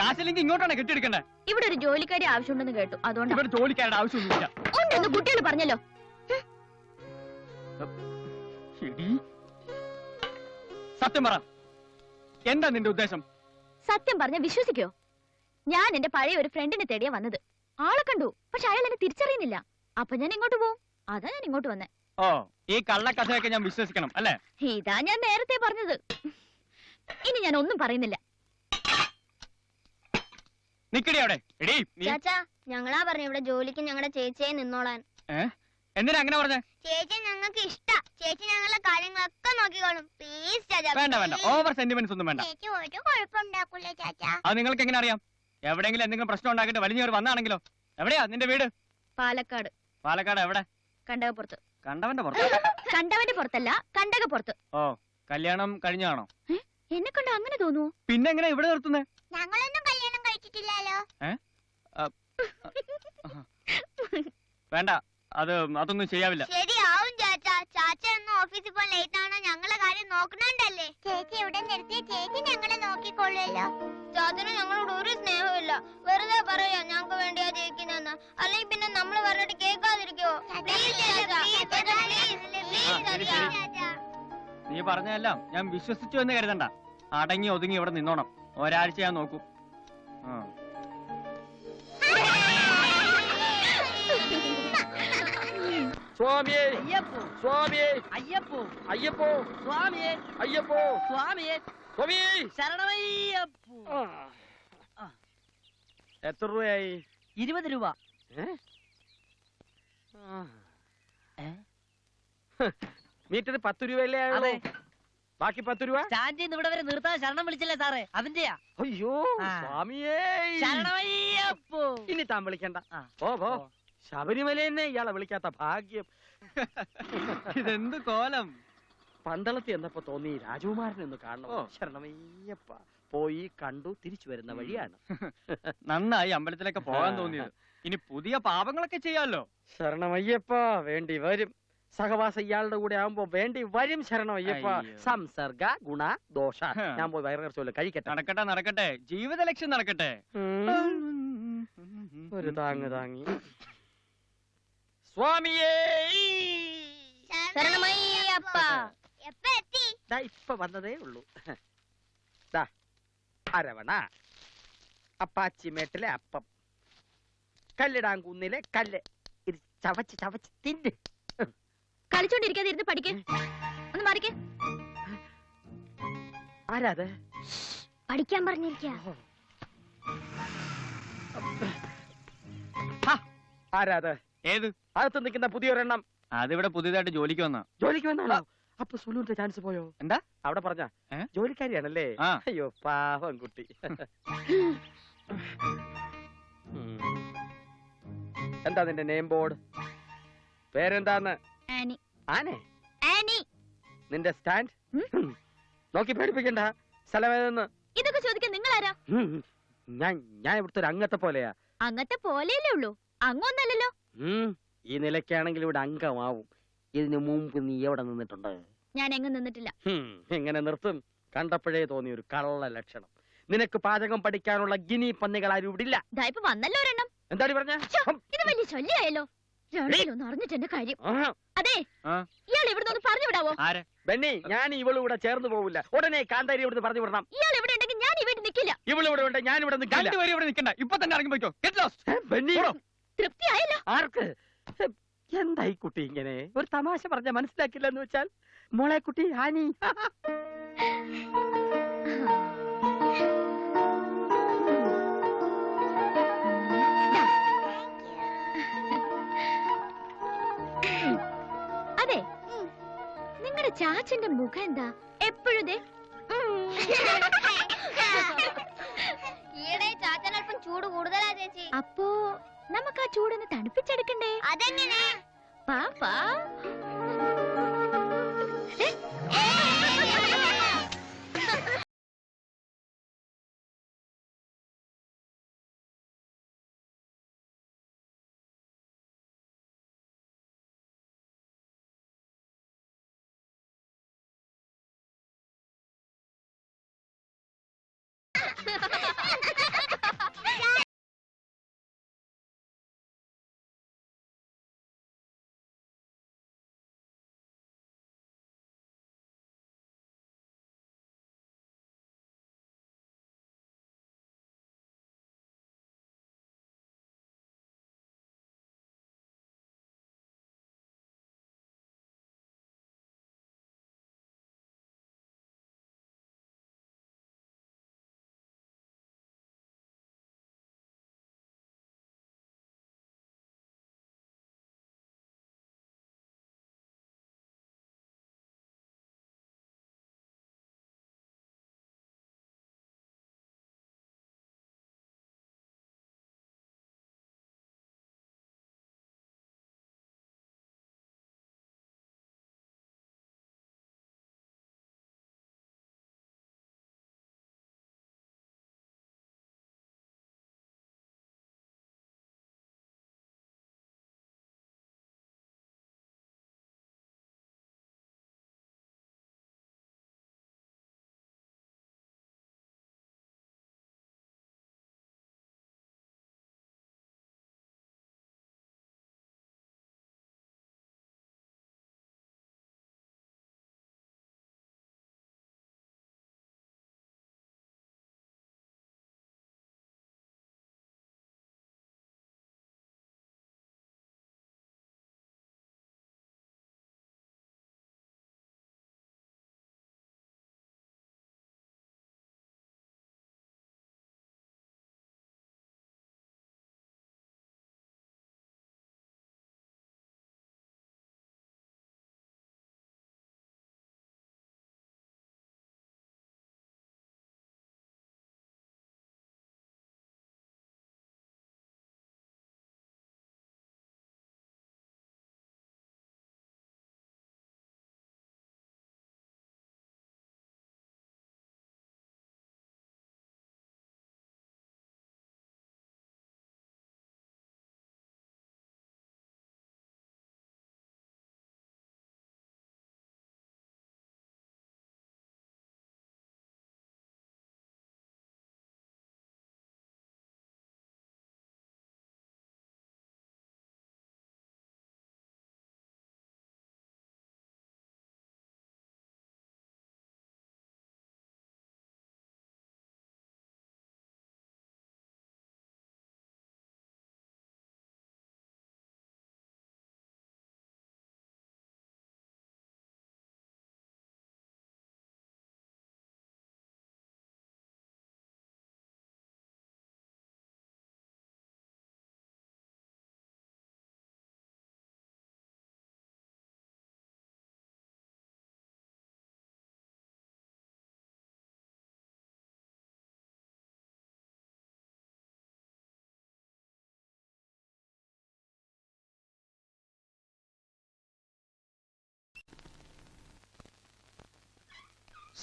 കാശില്ലെങ്കിൽ ഇങ്ങോട്ടാണ് കെട്ടിയെടുക്കണ്ടേ? ഇവിടെ ഒരു ജോലിക്കാരി ആവശ്യമുണ്ടെന്ന് കേട്ടു. അതുകൊണ്ട്. ഇവിടെ ജോലിക്കാരുടെ ആവശ്യമൊന്നുമില്ല. ഉണ്ടെന്ന് കുട്ടികൾ പറഞ്ഞല്ലോ. സത്യം പറ. എന്താ നിന്റെ ഉദ്ദേശം? സത്യം പറഞ്ഞ വിശ്വസിക്കോ? ഞാൻ എന്റെ പഴയ ഒരു ഫ്രണ്ടിനെ തേടിയാ വന്നത്. ആളെ കണ്ടു പക്ഷെ അയാൾ എന്നെ തിരിച്ചറിയുന്നില്ല. അപ്പൊ ഞാൻ ഇങ്ങോട്ട് പോവും? അതാ ഞാൻ ഇങ്ങോട്ട് വന്നേ. ഓ ഈ കള്ളക്കഥയൊക്കെ ഞാൻ വിശ്വസിക്കണം അല്ലേ? ഇതാ ഞാൻ നേരത്തെ പറഞ്ഞത്. ഇനി ഞാൻ ഒന്നും പറയുന്നില്ല. നിക്കടി അവിടെ. എടീ നീ ചാച്ചാ ഞങ്ങളാ പറഞ്ഞു ഇവിടെ ജോലിക്ക് ഞങ്ങളുടെ ചേച്ചിയെ നിന്നോളാൻ. ഏ? എന്തിനാ അങ്ങനെ പറഞ്ഞേ? ചേച്ചി ഞങ്ങൾക്ക് ഇഷ്ടാ. ചേച്ചി ഞങ്ങളെ കാര്യങ്ങളൊക്കെ നോക്കിക്കോളും. പ്ലീസ് ചാച്ചാ വേണ്ട വേണ്ട. ഓവർ സെന്റിമെന്റ്സ് ഒന്നും വേണ്ട. ചേച്ചി ഒരു കുഴപ്പമുണ്ടാക്കൂലേ ചാച്ചാ. അത് നിങ്ങൾക്ക് എങ്ങനെ അറിയാം എവിടെയെങ്കിലും എന്തെങ്കിലും പ്രശ്നം ഉണ്ടാക്കിയിട്ട് വലിഞ്ഞവർ വന്നാണെങ്കിലോ? എവിടെയാ നിന്റെ വീട്? പാലക്കാട്. പാലക്കാട് എവിടെ? കണ്ടകപ്പുറത്ത്. കണ്ടവന്റെ പുറത്ത്? കണ്ടവന്റെ പുറത്തല്ല കണ്ടകപ്പുറത്ത്. ഓ കല്യാണം കഴിഞ്ഞാണോ എന്നെ കണ്ട അങ്ങനെ തോന്നുവോ? പിന്നെ എങ്ങനെ ഇവിടെ നിർത്തുന്നേ? ഞങ്ങളൊന്നും കല്യാണം കഴിച്ചിട്ടില്ലല്ലോ. വേണ്ട. അത് അതൊന്നും ചെയ്യാവില്ല. ശരിയാവും ചാച്ചാ. ചാച്ച എന്ന് ഓഫീസിൽ പോയി ലേറ്റ് ആണോ? ഞങ്ങളെ കാര്യം നോക്കണണ്ടല്ലേ? ചേച്ചി ഇവിടെ നിർത്തിയ ചേച്ചി ഞങ്ങളെ നോക്കിക്കൊള്ളുമല്ലോ ചാച്ചന് ഞങ്ങളോട് ഒരു സ്നേഹമില്ല വെറുതെ പറയാ ഞങ്ങൾക്ക് വേണ്ടിയാ ജയിക്കുന്നെന്ന് അല്ലെങ്കിൽ പിന്നെ നമ്മൾ പറഞ്ഞിട്ട് കേൾക്കാതിരിക്കോ. നീ പറഞ്ഞതെല്ലാം ഞാൻ വിശ്വസിച്ചു എന്ന് കരുതണ്ട. അടങ്ങി ഒതുങ്ങി ഇവിടെ നിന്നോണം. ഒരാഴ്ച ഞാൻ നോക്കൂ. ആ. സ്വാമിയേ അയ്യപ്പോ. സ്വാമിയേ. അയ്യപ്പോ. അയ്യപ്പോ. സ്വാമിയെ. അയ്യപ്പോ. സ്വാമിയെ. സ്വാമി. ശരണമയ്യപ്പോ. എത്ര രൂപയായി? ഇരുപത് രൂപ? മീറ്റർ പത്ത് രൂപയല്ലേ അല്ലേ അതെ. ബാക്കി പത്ത് രൂപ? സ്റ്റാൻഡിൽ നിന്ന് ഇവിടെ വരെ നിർത്താൻ ശരണം വിളിച്ചില്ലേ സാറേ? അതിന്റെയാ. അയ്യോ. സ്വാമിയേ. ശരണമയ്യപ്പോ. ഇനി താൻ വിളിക്കണ്ട. ഓ ഓ പോ. ശബരിമല തന്നെ ഇയാളെ വിളിക്കാത്ത ഭാഗ്യം. ഇതെന്ത് കോലം? പന്തളത്ത് എന്നപ്പോ തോന്നി രാജകുമാരൻ ഒന്ന് കാണണം. ഓ. ശരണമയ്യപ്പ. പോയി കണ്ടു തിരിച്ചു വരുന്ന വഴിയാണ്. നന്നായി അമ്പലത്തിലൊക്കെ പോകാൻ തോന്നിയത്. ഇനി പുതിയ പാപങ്ങളൊക്കെ ചെയ്യാലോ? ശരണമയ്യപ്പ വേണ്ടി വരും. സഹവാസം ഇയാളുടെ കൂടെ ആവുമ്പോ വേണ്ടി വരും ശരണമയ്യപ്പ. സംസർഗ ഗുണ ദോഷ. ഞാൻ പോയി വയറിറച്ചോല്ലോ കഴിക്കട്ടെ. നടക്കട്ടെ നടക്കട്ടെ. ജീവിത ലക്ഷ്യം നടക്കട്ടെ ഒരു താങ്ങ് താങ്ങി. സ്വാമിയേ ശരണമയ്യപ്പ. എപ്പ എത്തി ദാ ഇപ്പൊ വന്നതേ ഉള്ളൂ. ദാ അരവണ അപ്പാച്ചിമേട്ടിലെ അപ്പം കല്ലിടാങ്കുന്നിലെ കല്ല്. ഇത് ചവച്ച് ചവച്ച് തിന്ന്. കളിച്ചോണ്ടിരിക്കാതെ ഇരുന്ന് പഠിക്കേ. ഒന്ന് മാറിക്ക്. ആരാത് പഠിക്കാൻ പറഞ്ഞിരിക്ക. ആരാത് ഏത്? അകത്ത് നിൽക്കുന്ന പുതിയൊരെണ്ണം. അതിവിടെ പുതിയതായിട്ട് ജോലിക്ക് വന്ന ജോലിക്ക് വന്നാണോ അപ്പൊ സുലുവിന്റെ ചാൻസ് പോയോ? എന്താ? അവിടെ പറഞ്ഞ ജോലിക്കാരിയാണല്ലേ? അയ്യോ പാവം കുട്ടി. എന്താ നിന്റെ നെയിം ബോർഡ് പേരെന്താന്ന്? ആനി. ആനെ? ആനി. നിന്റെ സ്റ്റാൻഡ്? നോക്കി പേടിപ്പിക്കണ്ട. സ്ഥലമേതെന്ന് ഇതൊക്കെ ചോദിക്കാൻ നിങ്ങൾ ആരാ ഞാൻ ഞാൻ ഇവിടുത്തെ ഒരു അംഗത്തെ പോലെയാ. അങ്ങത്തെ പോലെയല്ലേ ഉള്ളൂ. അങ്ങൊന്നല്ലല്ലോ ഉം. ഈ നിലയ്ക്കാണെങ്കിൽ ഇവിടെ അംഗമാവും. ഇതിനു മുമ്പ് നീ എവിടെ നിന്നിട്ടുണ്ട്? ഞാൻ എങ്ങും നിന്നിട്ടില്ല എങ്ങനെ നിർത്തും? കണ്ടപ്പോഴേ തോന്നി ഒരു കള്ള ലക്ഷണം. നിനക്ക് പാചകം പഠിക്കാനുള്ള ഗിനി പന്നികൾ ആരും ഇവിടെ ഇല്ല. ദാ ഇപ്പൊ വന്നല്ലോ ഒരെണ്ണം. എന്താടി പറഞ്ഞ? ഇത് വലിയ ശല്യായല്ലോ. രണ്ടിലൊന്ന് അറിഞ്ഞിട്ട് കാര്യം. അതെ. ഇയാൾ ഒന്ന് പറഞ്ഞു വിടാവോ? ആരെ? ബെന്നി ഞാൻ ഇവളും ഇവിടെ ചേർന്ന് പോവില്ല. ഉടനെ കാന്താരി ഇവിടുന്ന് പറഞ്ഞു വിടണം. ഇയാൾ ഇവിടെ ഉണ്ടെങ്കിൽ ഞാൻ ഇവിടെ നിൽക്കില്ല ഇവൾ ഇവിടെ ഉണ്ട് ഞാൻ ഇവിടെ നിൽക്കില്ല രണ്ടുപേരും ഇവിടെ നിൽക്കണ്ട ഇപ്പൊ തന്നെ ഇറങ്ങി പോയിക്കോ. Get lost Benny. തൃപ്തിയായല്ലോ. ആർക്ക്? എന്തായി കുട്ടി ഇങ്ങനെ? ഒരു തമാശ പറഞ്ഞ മനസ്സിലാക്കില്ല എന്ന് വെച്ചാൽ മോളെ കുട്ടി ഹാനി. അതെ. നിങ്ങളുടെ ചാച്ചന്റെ മുഖം എന്താ? എപ്പോഴും ദേ, ഈയിടെ ചാച്ചൻ അല്പം ചൂട് കൂടുതലാ ചേച്ചി. അപ്പോ നമുക്ക് ആ ചൂടൊന്ന് തണുപ്പിച്ചെടുക്കണ്ടേ അതെങ്ങനെ പാപ്പാ Ha ha ha!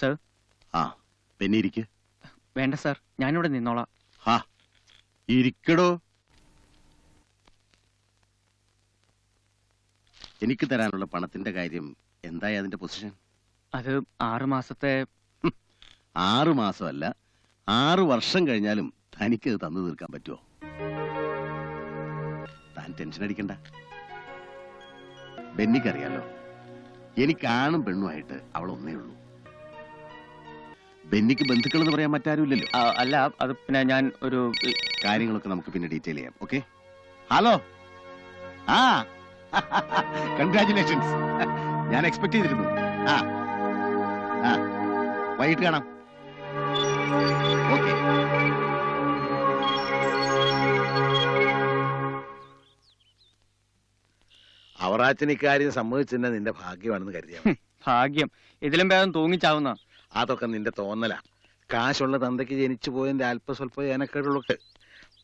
സർ. ആ പിന്നെ ഇരിക്ക്. വേണ്ട സർ ഞാനിവിടെ നിന്നോളാം. ഇരിക്കടോ. എനിക്ക് തരാനുള്ള പണത്തിന്റെ കാര്യം എന്തായി അതിന്റെ പൊസിഷൻ? അത് ആറു മാസത്തെ ആറു മാസമല്ല ആറു വർഷം കഴിഞ്ഞാലും തനിക്ക് അത് തന്നു തീർക്കാൻ പറ്റുമോ താൻ ടെൻഷൻ അടിക്കണ്ട. ബെന്നിക്കറിയാലോ എനിക്കാണും പെണ്ണുമായിട്ട് അവൾ ഒന്നേ ഉള്ളൂ. ബെന്നിക്ക് ബന്ധുക്കൾ എന്ന് പറയാൻ മറ്റാരുമില്ലല്ലോ. ആ, അല്ല അത് പിന്നെ ഞാൻ ഒരു കാര്യങ്ങളൊക്കെ നമുക്ക് പിന്നെ ഡീറ്റെയിൽ ചെയ്യാം ഓക്കെ? ഹലോ? ആ. കൺഗ്രാചുലേഷൻസ് ഞാൻ എക്സ്പെക്ട് ചെയ്തിരുന്നു. ആ. ആ. വൈകിട്ട് കാണാം. ഓക്കെ. അവറാച്ചൻ ഇക്കാര്യം സമ്മതിച്ചെന്നെ നിന്റെ ഭാഗ്യമാണെന്ന് കരുതിയാ മതി. ഭാഗ്യം. ഇതിലും ഭേദം തൂങ്ങിച്ചാവുന്ന അതൊക്കെ നിന്റെ തോന്നലാ. കാശുള്ള തന്തയ്ക്ക് ജനിച്ചു പോയതിന്റെ അല്പസ്വല്പ ഏനക്കേടുള്ളൊക്കെ.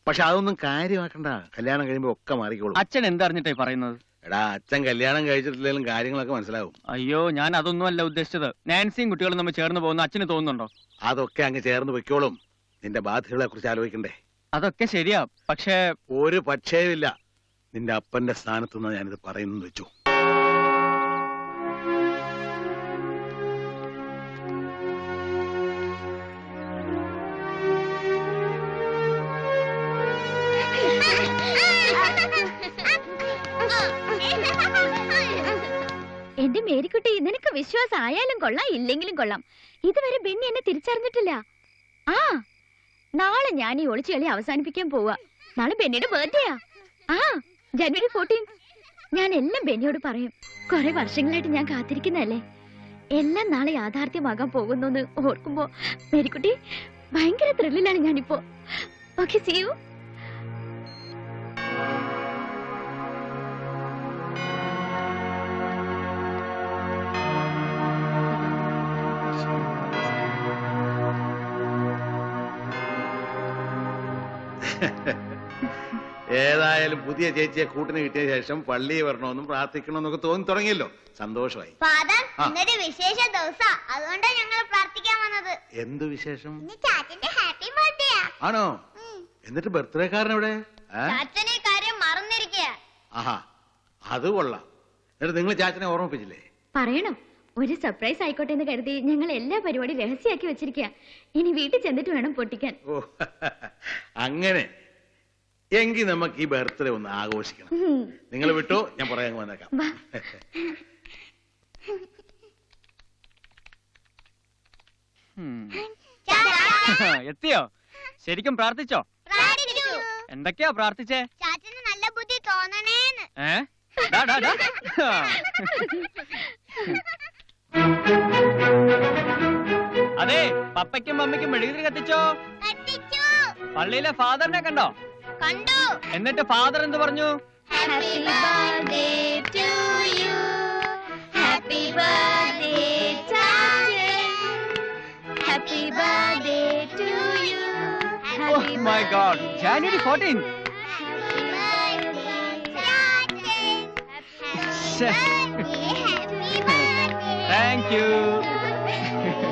പക്ഷെ അതൊന്നും കാര്യമാക്കണ്ട. കല്യാണം കഴിയുമ്പോ ഒക്കെ മാറിക്കോളൂ. അച്ഛൻ എന്തറിഞ്ഞിട്ടേ പറയുന്നത്? എടാ അച്ഛൻ കല്യാണം കഴിച്ചിട്ടില്ലെങ്കിലും കാര്യങ്ങളൊക്കെ മനസ്സിലാവും. അയ്യോ ഞാൻ അതൊന്നും അല്ല ഉദ്ദേശിച്ചത്. നാൻസിയും കുട്ടികളും നമ്മൾ ചേർന്ന് പോകുന്ന അച്ഛന് തോന്നുന്നുണ്ടോ? അതൊക്കെ അങ്ങ് ചേർന്ന് വെക്കോളും. നിന്റെ ബാധ്യതകളെ കുറിച്ച് ആലോചിക്കണ്ടേ. അതൊക്കെ ശരിയാ പക്ഷേ ഒരു പക്ഷേയില്ല നിന്റെ അപ്പന്റെ സ്ഥാനത്തുനിന്ന് ഞാനിത് പറയുന്നു വെച്ചു. എന്റെ മേരിക്കുട്ടി നിനക്ക് വിശ്വാസം ആയാലും കൊള്ളാം ഇല്ലെങ്കിലും കൊള്ളാം. ഇതുവരെ ബെന്നി എന്നെ തിരിച്ചറിഞ്ഞിട്ടില്ല. ആ നാളെ ഞാൻ ഈ ഒളിച്ചു കളി അവസാനിപ്പിക്കാൻ പോവാ. നാളെ ബെന്നിയുടെ ബർത്ത്ഡേയാ ആ. ജനുവരി ഫോർട്ടീൻ ഞാൻ എല്ലാം ബെന്നിയോട് പറയും. കുറെ വർഷങ്ങളായിട്ട് ഞാൻ കാത്തിരിക്കുന്നല്ലേ എല്ലാം നാളെ യാഥാർത്ഥ്യമാകാൻ പോകുന്നു ഓർക്കുമ്പോ മേരിക്കുട്ടി ഭയങ്കര ത്രില്ലിലാണ് ഞാനിപ്പോ. ഓക്കെ സി ഏതായാലും പുതിയ ചേച്ചിയെ കൂട്ടിന് കിട്ടിയ ശേഷം പള്ളിയിൽ വരണമെന്നും പ്രാർത്ഥിക്കണമെന്നൊക്കെ തോന്നി തുടങ്ങിയല്ലോ. സന്തോഷമായി. ഫാദർ ഇന്നൊരു വിശേഷ ദിവസാ. അതുകൊണ്ടാണ് ഞങ്ങൾ പ്രാർത്ഥിക്കാൻ വന്നത്. എന്ത് വിശേഷം? ചാച്ചന്റെ ഹാപ്പി ബർത്ത്ഡേ ആണോ? എന്നിട്ട് ബർത്ത്ഡേ കാരൻ എവിടെ? ചാച്ചനെ കാര്യം മറന്നിരിക്കുക ആഹാ അത് കൊള്ളാം. എന്നിട്ട് നിങ്ങൾ ചാച്ചനെ ഓർമ്മിപ്പിച്ചില്ലേ? പറയണം. ഒരു സർപ്രൈസ് ആയിക്കോട്ടെ എന്ന് കരുതി ഞങ്ങൾ എല്ലാ പരിപാടി രഹസ്യമാക്കി വെച്ചിരിക്കുക ഇനി വീട്ടിൽ ചെന്നിട്ട് വേണം പൊട്ടിക്കാൻ. ഓ അങ്ങനെ. എങ്കിൽ നമുക്ക് ഈ ബർത്ത്ഡേ ഒന്ന് ആഘോഷിക്കണം. നിങ്ങൾ വിട്ടോ ഞാൻ പറയാൻ വന്നേക്കാം. എത്തിയോ? ശരിക്കും പ്രാർത്ഥിച്ചോ. എന്തൊക്കെയാ പ്രാർത്ഥിച്ചേ? നല്ല ബുദ്ധി തോന്നണേന്ന്. ഏ? ഡാ, ഡാ, ഡാ. അതെ പപ്പയ്ക്കും മമ്മിക്കും മെഴുകുതിരി കത്തിച്ചോ? പള്ളിയിലെ ഫാദറിനെ കണ്ടോ? കണ്ടു. എന്നിട്ട് ഫാദർ എന്ത് പറഞ്ഞു? Happy birthday to you happy birthday happy birthday to you my god January fourteen thank you.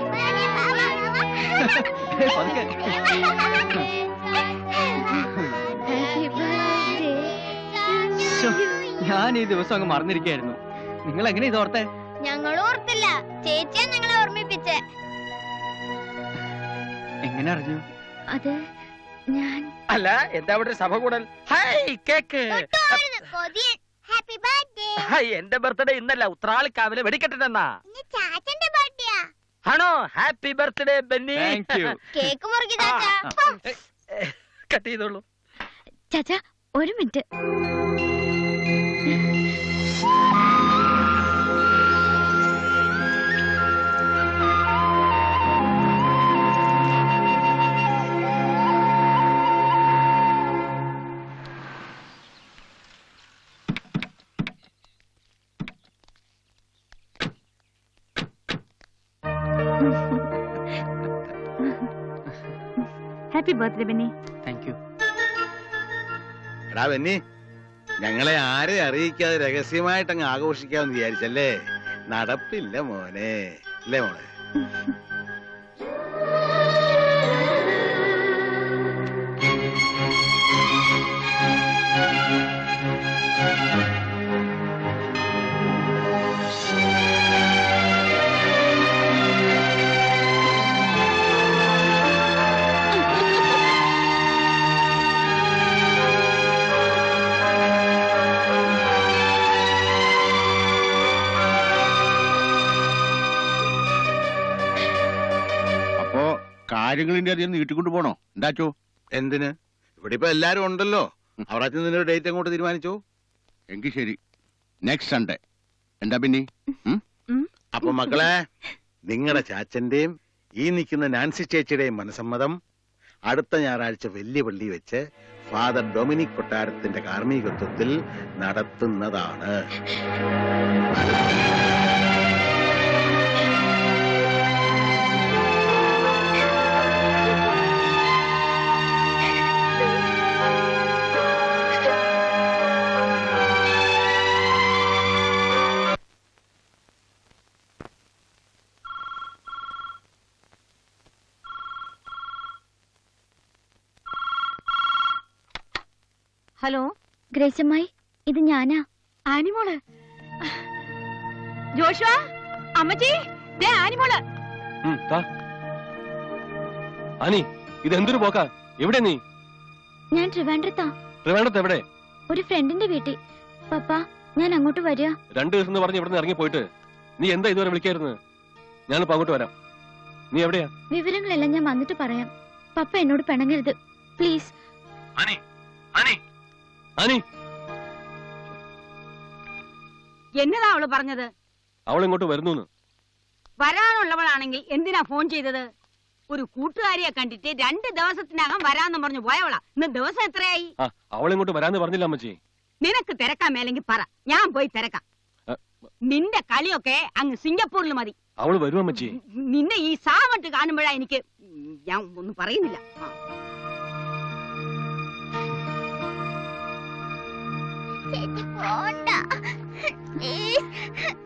ഞാൻ ഈ ദിവസം അങ്ങ് മറന്നിരിക്കായിരുന്നു നിങ്ങൾ എങ്ങനെ ഇത് ഓർത്തേ? ഞങ്ങൾ ഓർത്തില്ല. ചേച്ചിയാ ഞങ്ങളെ ഓർമ്മിപ്പിച്ചേ. എങ്ങനെ അറിഞ്ഞു? അത് ഞാൻ അല്ല എന്താ അവിടെ ഒരു സഭ കൂടൽ ഹായ് കേക്ക് കൊതിയൻ. ഹാപ്പി ബർത്ത്ഡേ എന്റെ ബർത്ത്ഡേ ഇന്നല്ല. ഉത്രാളിക്കാവിലെ വെടിക്കെട്ടിട്ടെന്നാ ഇന്ന് ചാച്ചന്റെ ബർത്ത്ഡേയാ. ആണോ? Happy birthday Benny. Thank you cake മുറുക്കി ചാച്ചാ. കട്ട് ചെയ്തോളൂ. ചാച്ചാ ഒരു minute. Birthday Benny. Thank you എടാ ബെന്നി ഞങ്ങളെ ആരെ അറിയിക്കാതെ രഹസ്യമായിട്ട് അങ്ങ് ആഘോഷിക്കാമെന്ന് വിചാരിച്ചല്ലേ? നടപ്പില്ല മോനെ. അല്ലേ മോളെ? കാര്യങ്ങളിന്റെ അധികം നീട്ടിക്കൊണ്ട് പോണോ? എന്താച്ചോ എന്തിന്? ഇവിടെ ഇപ്പൊ എല്ലാരും ഉണ്ടല്ലോ. അവിടെ നിന്നൊരു ഡേറ്റ് അങ്ങോട്ട് തീരുമാനിച്ചോ? എങ്കിൽ ശരി. നെക്സ്റ്റ് സൺഡേ എന്താ പിന്നെ? അപ്പൊ മക്കളെ നിങ്ങളുടെ ചാച്ചന്റെയും ഈ നിൽക്കുന്ന നാൻസി ചേച്ചിയുടെയും മനസമ്മതം അടുത്ത ഞായറാഴ്ച വലിയ പള്ളി വെച്ച് ഫാദർ ഡൊമിനിക് കൊട്ടാരത്തിന്റെ കാർമ്മികത്വത്തിൽ നടത്തുന്നതാണ്. ഹലോ? ഗ്രേസമ്മായി ഇത് ഞാനാ. ആനിമോൾ. ജോഷുവ അമ്മച്ചി ദേ ആനിമോൾ. അനി ഇത് എന്തൊരു പോക്കാ? എവിടെ നീ? ഞാൻ ട്രിവാൻഡ്രത്താ. ട്രിവാൻഡ്രത്ത് എവിടെ? ഒരു ഫ്രണ്ടിന്റെ വീട്ടിൽ. പപ്പ ഞാൻ അങ്ങോട്ട് വരിക രണ്ടു ദിവസം എന്ന് പറഞ്ഞ് ഇവിടെ ഇറങ്ങി പോയിട്ട് നീ എന്താ ഇതുവരെ വിളിക്കായിരുന്നത് ഞാനിപ്പോ അങ്ങോട്ട് വരാം. നീ എവിടെയാ? വിവരങ്ങളെല്ലാം ഞാൻ വന്നിട്ട് പറയാം. പപ്പ എന്നോട് പിണങ്ങരുത്. പ്ലീസ്. അനി അനി അനി. എന്നതാ അവൾ പറഞ്ഞത്? അവൾ ഇങ്ങോട്ട് വരുന്നു വരാനുള്ളവളാണെങ്കിൽ എന്തിനാ ഫോൺ ചെയ്തത്? ഒരു കൂട്ടുകാരിയെ കണ്ടിട്ട് രണ്ട് ദിവസത്തിനകം വരാന്ന് പറഞ്ഞു പോയവളാ. ഇന്ന് ദിവസം എത്രയായി? അവൾ ഇങ്ങോട്ട് വരാന്ന് പറഞ്ഞില്ല അമ്മച്ചി. നിനക്ക് തിരക്കാൻ മേലെങ്കിൽ പറ. ഞാൻ പോയി തിരക്കാം. നിന്റെ കളിയൊക്കെ അങ്ങ് സിംഗപ്പൂരിൽ മതി. അവൾ വരും അമ്മച്ചി. നിന്നെ ഈ സാവട്ട് കാണുമ്പോഴാ എനിക്ക് ഞാൻ ഒന്നും പറയുന്നില്ല.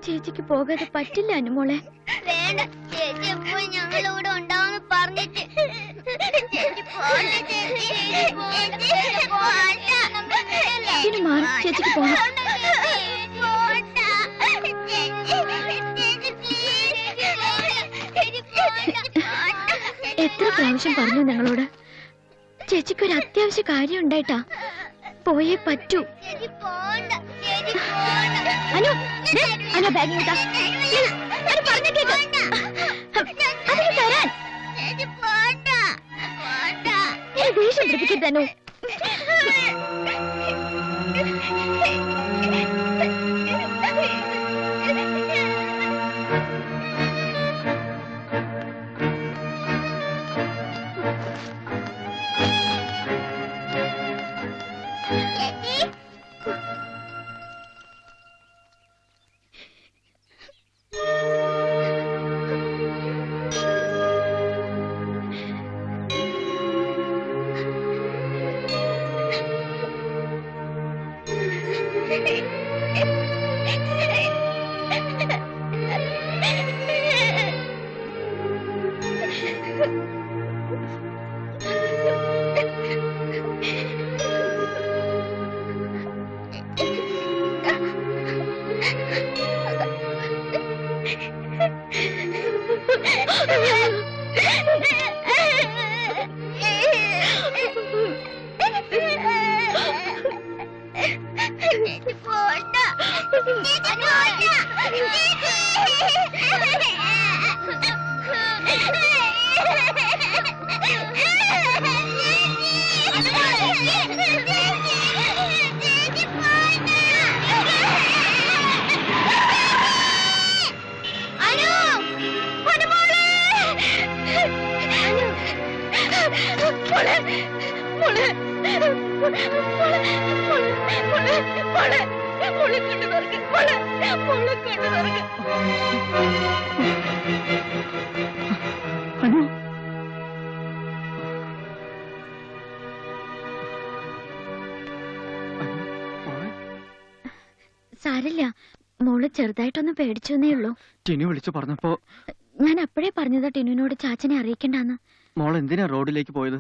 ചേച്ചിക്ക് പോകാതെ പറ്റില്ല അനുമോളെ വേണ്ട ചേച്ചി പറഞ്ഞിട്ട്. ചേച്ചി പോണ്ട ചേച്ചി ഇനി മാറി ചേച്ചിക്ക് പോകാം എത്ര പ്രാവശ്യം പറഞ്ഞു നിങ്ങളോട് ചേച്ചിക്ക് ഒരു അത്യാവശ്യ കാര്യം ഉണ്ടായിട്ടാ. പോയേ പറ്റൂ. അനു അനു ബാഗ് ഇങ്ങോട്ടാ. Please, അനു പറഞ്ഞ കേക്ക്. അതിന് തരാൻ. ദേഷ്യം പിടിപ്പിക്കരുത് അനു. Hehehehe വിളിച്ചു പറഞ്ഞപ്പോ ഞാൻ അപ്പോഴേ പറഞ്ഞതാ ടിനുവിനോട് ചാച്ചനെ അറിയിക്കണ്ടെന്ന്. മോൾ എന്തിനാ റോഡിലേക്ക് പോയത്?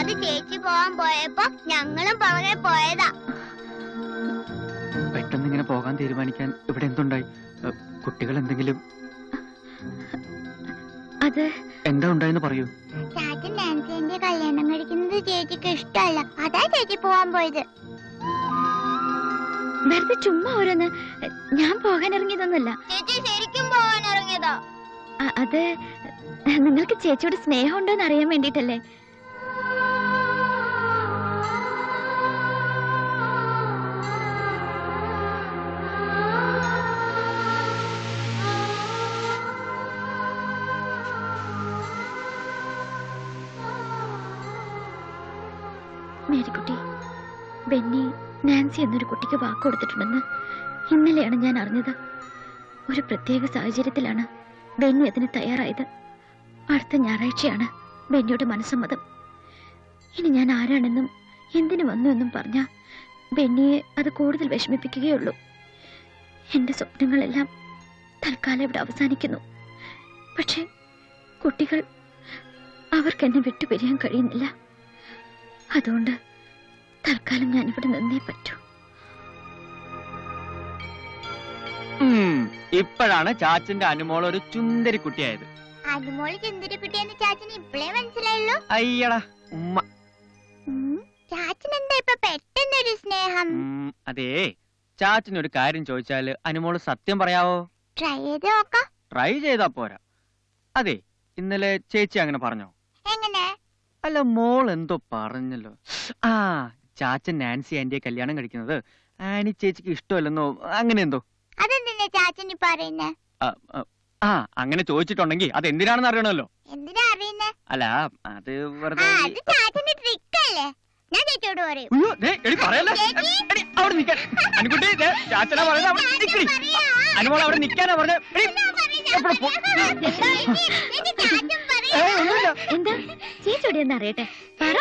അത് ചേച്ചി പോവാൻ പോയപ്പോ ഞങ്ങളും പുറകെ പോയതാ. പെട്ടെന്ന് ഇങ്ങനെ പോകാൻ തീരുമാനിക്കാൻ ഇവിടെ എന്തുണ്ടായി? കുട്ടികൾ എന്തെങ്കിലും അത് എന്താ ഉണ്ടായെന്ന് പറയൂ. ചാച്ചൻ ഡാൻസിന്റെ കല്യാണം കഴിക്കുന്നത് ചേച്ചിക്ക് ഇഷ്ടമല്ല. അതാ ചേച്ചി പോവാൻ പോയത്. വെറുതെ ചുമ്മാ ഓരോന്ന്. ഞാൻ പോകാൻ ഇറങ്ങിയതൊന്നുമല്ല. ചേച്ചി ശരിക്കും പോകാൻ ഇറങ്ങിയതാ. അത് നിങ്ങൾക്ക് ചേച്ചിയോട് എന്ന് അറിയാൻ വേണ്ടിട്ടല്ലേ നാൻസി എന്നൊരു കുട്ടിക്ക് വാക്ക് കൊടുത്തിട്ടുണ്ടെന്ന് ഇന്നലെയാണ് ഞാൻ അറിഞ്ഞത്. ഒരു പ്രത്യേക സാഹചര്യത്തിലാണ് ബെന്നി അതിന് തയ്യാറായത്. അടുത്ത ഞായറാഴ്ചയാണ് ബെന്നിയുടെ മനസ്സമ്മതം. ഇനി ഞാൻ ആരാണെന്നും എന്തിനു വന്നു എന്നും പറഞ്ഞ ബെന്നിയെ അത് കൂടുതൽ വിഷമിപ്പിക്കുകയുള്ളൂ. എന്റെ സ്വപ്നങ്ങളെല്ലാം തൽക്കാലം ഇവിടെ അവസാനിക്കുന്നു. പക്ഷേ കുട്ടികൾ അവർക്കെന്നെ വിട്ടുപിരിയാൻ കഴിയുന്നില്ല. അതുകൊണ്ട് തൽക്കാലം ഞാൻ ഇവിടെ നിന്നേ പറ്റൂ. ഇപ്പോഴാണ് ചാച്ചന്റെ അനുമോൾ ഒരു ചുന്ദരി കുട്ടിയായത് അനുമോൾ ചെന്തൊരു കുട്ടിയെന്ന് ചാച്ചന് ഇപ്പഴേ മനസ്സിലായല്ലോ അയ്യടാ ഉമ്മ. ചാച്ചൻ എന്താ ഇപ്പൊ പെട്ടെന്നൊരു സ്നേഹം? അതേ ചാച്ചനൊരു കാര്യം ചോദിച്ചാൽ അനുമോൾ സത്യം പറയാവോ? ട്രൈ ചെയ്ത് നോക്കാം. ട്രൈ ചെയ്താ പോരാ. അതെ ഇന്നലെ ചേച്ചി അങ്ങനെ പറഞ്ഞോ? എങ്ങനെ? അല്ല മോൾ എന്തോ പറഞ്ഞല്ലോ. ആ ചാച്ചൻ നാൻസി ആന്റിയെ കല്യാണം കഴിക്കുന്നത് ആനി ചേച്ചിക്ക് ഇഷ്ടമല്ലെന്നോ അങ്ങനെ എന്തോ? അതെന്തിനാ ചാച്ചൻ ഈ പറയുന്നേ? ആ, അങ്ങനെ ചോദിച്ചിട്ടുണ്ടെങ്കിൽ അത് എന്തിനാണെന്ന് അറിയണമല്ലോ. എന്തിനാ അറിയുന്നേ? അല്ല അത് ആ വെറുതെ അത് ചാച്ചന്റെ ട്രിക്ക് അല്ലേ? ഞാൻ ചേച്ചിയോട് പറയും. അയ്യോ, ദേ, എടി പറയല്ലേ? എടി, അവിടെ നിൽക്കാൻ അനുകുട്ടി ദേ, ചാച്ചനാ പറയുന്നത് അവിടെ നിക്കടി അനുമോൾ അവിടെ നിൽക്കാനാ എപ്പോഴും ഒന്നുമില്ല. എന്താ? ചേച്ചിയോട് എന്ന് അറിയട്ടെ. പറ.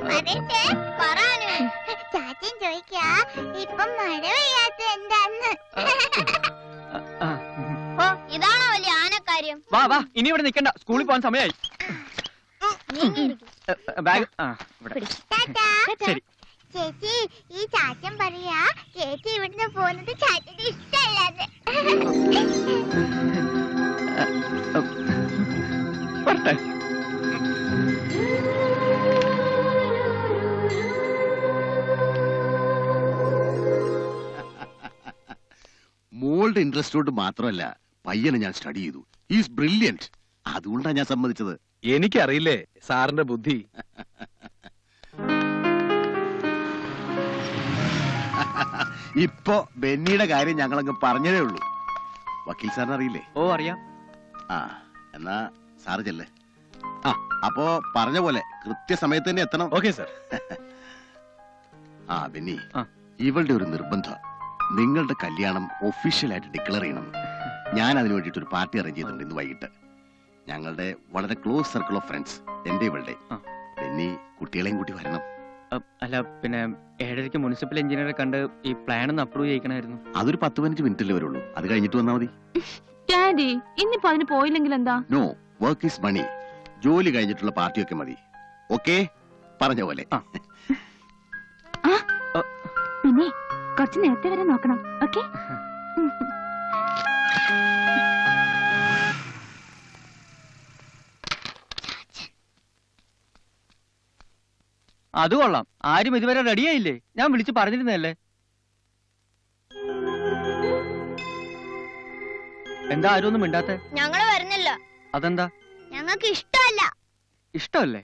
പറയട്ടെ പറയാനു ചാച്ചൻ ചോദിക്കാ ഇപ്പം മഴ പെയ്യാത്ത എന്താന്ന്? ഓ ഇതാണോ വലിയ ആനക്കാര്യം? വാ വാ ഇനി ഇവിടെ നിൽക്കണ്ട സ്കൂളിൽ പോകാൻ സമയമായി ബാഗ് ആ ഇവിടെ. ശരി. ചേച്ചി ഈ ചാച്ചൻ പറയാ ചേച്ചി ഇവിടുന്ന് പോകുന്നത് ചാച്ചന് ഇഷ്ടമല്ലാതെ വരട്ടെ. മോളുടെ ഇൻട്രസ്റ്റ് കൊണ്ട് മാത്രമല്ല പയ്യനെ ഞാൻ സ്റ്റഡി ചെയ്തു. ഈസ് ബ്രില്യന്റ് അതുകൊണ്ടാണ് ഞാൻ സമ്മതിച്ചത്. എനിക്കറിയില്ലേ സാറിന്റെ ബുദ്ധി. ഇപ്പോ ബെന്നിയുടെ കാര്യം ഞങ്ങളങ്ങ് പറഞ്ഞതേ ഉള്ളൂ. വക്കീൽ സാറിന് അറിയില്ലേ? ഓ അറിയാം. ആ എന്നാ സാറ് ചെല്ലേ. ആ. അപ്പോ പറഞ്ഞ പോലെ കൃത്യസമയത്ത് തന്നെ എത്തണം. Okay sir. ആ ബെന്നി. ഇവളുടെ ഒരു നിർബന്ധം. നിങ്ങളുടെ കല്യാണം ഒഫീഷ്യലായിട്ട് ഡിക്ലെയർ ചെയ്യണം. ഞാൻ അതിന് വേണ്ടിയിട്ട് ഒരു പാർട്ടി അറേഞ്ച് ചെയ്തിട്ടുണ്ട് ഇന്ന് വൈകിട്ട്. ഞങ്ങളുടെ വളരെ ക്ലോസ് സർക്കിൾ ഓഫ് ഫ്രണ്ട്സ് എന്റെ ഇവളുടെ. പിന്നെ കുട്ടികളെയും കൂട്ടി വരണം. അല്ല പിന്നെ ഏഴരയ്ക്ക് മുനിസിപ്പൽ എഞ്ചിനീയറെ കണ്ട് ഈ പ്ലാൻ ഒന്ന് അപ്രൂവ് ചെയ്യിക്കണമായിരുന്നു അതൊരു പത്ത് പതിനഞ്ച് മിനിറ്റല്ലേ വരുള്ളൂ. അത് കഴിഞ്ഞിട്ട് വന്നാൽ മതി. ഡാഡി ഇന്നിപ്പോ അതിന് പോയില്ലെങ്കിൽ എന്താ? നോ വർക്ക് ഈസ് മണി ജോലി കഴിഞ്ഞിട്ടുള്ള പാർട്ടിയൊക്കെ മതി. ഓക്കെ പറഞ്ഞ പോലെ. ആ. പിന്നെ? കുറച്ച് നേരത്തെ വരെ നോക്കണം. ഓക്കെ? അത് കൊള്ളാം. ആരും ഇതുവരെ റെഡിയായില്ലേ ഞാൻ വിളിച്ച് പറഞ്ഞിരുന്നല്ലേ എന്താ ആരും ഒന്നും മിണ്ടാത്തെ? ഞങ്ങൾ വരുന്നില്ല. അതെന്താ? ഞങ്ങൾക്ക് ഇഷ്ടമല്ല. ഇഷ്ടമല്ലേ?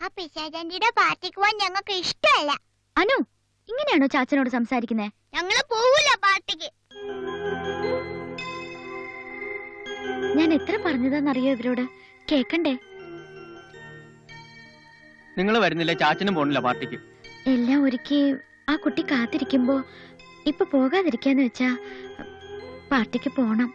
ആ പിശാചാന്റിയുടെ പാർട്ടിക്ക് പോവാൻ ഞങ്ങൾക്ക് ഇഷ്ടമല്ല. അനു ഇങ്ങനെയാണോ ചാച്ചനോട് സംസാരിക്കുന്നേ? ഞങ്ങൾ പോവൂല പാർട്ടിക്ക്. ഞാൻ എത്ര പറഞ്ഞതാന്നറിയോ ഇവരോട്? കേക്കണ്ടേ? നിങ്ങൾ വരുന്നില്ല ചാച്ചനും പോണില്ല പാർട്ടിക്ക്. എല്ലാം ഒരുക്കി ആ കുട്ടി കാത്തിരിക്കുമ്പോ ഇപ്പൊ പോകാതിരിക്കാന്ന് വെച്ചാ പാർട്ടിക്ക് പോണം.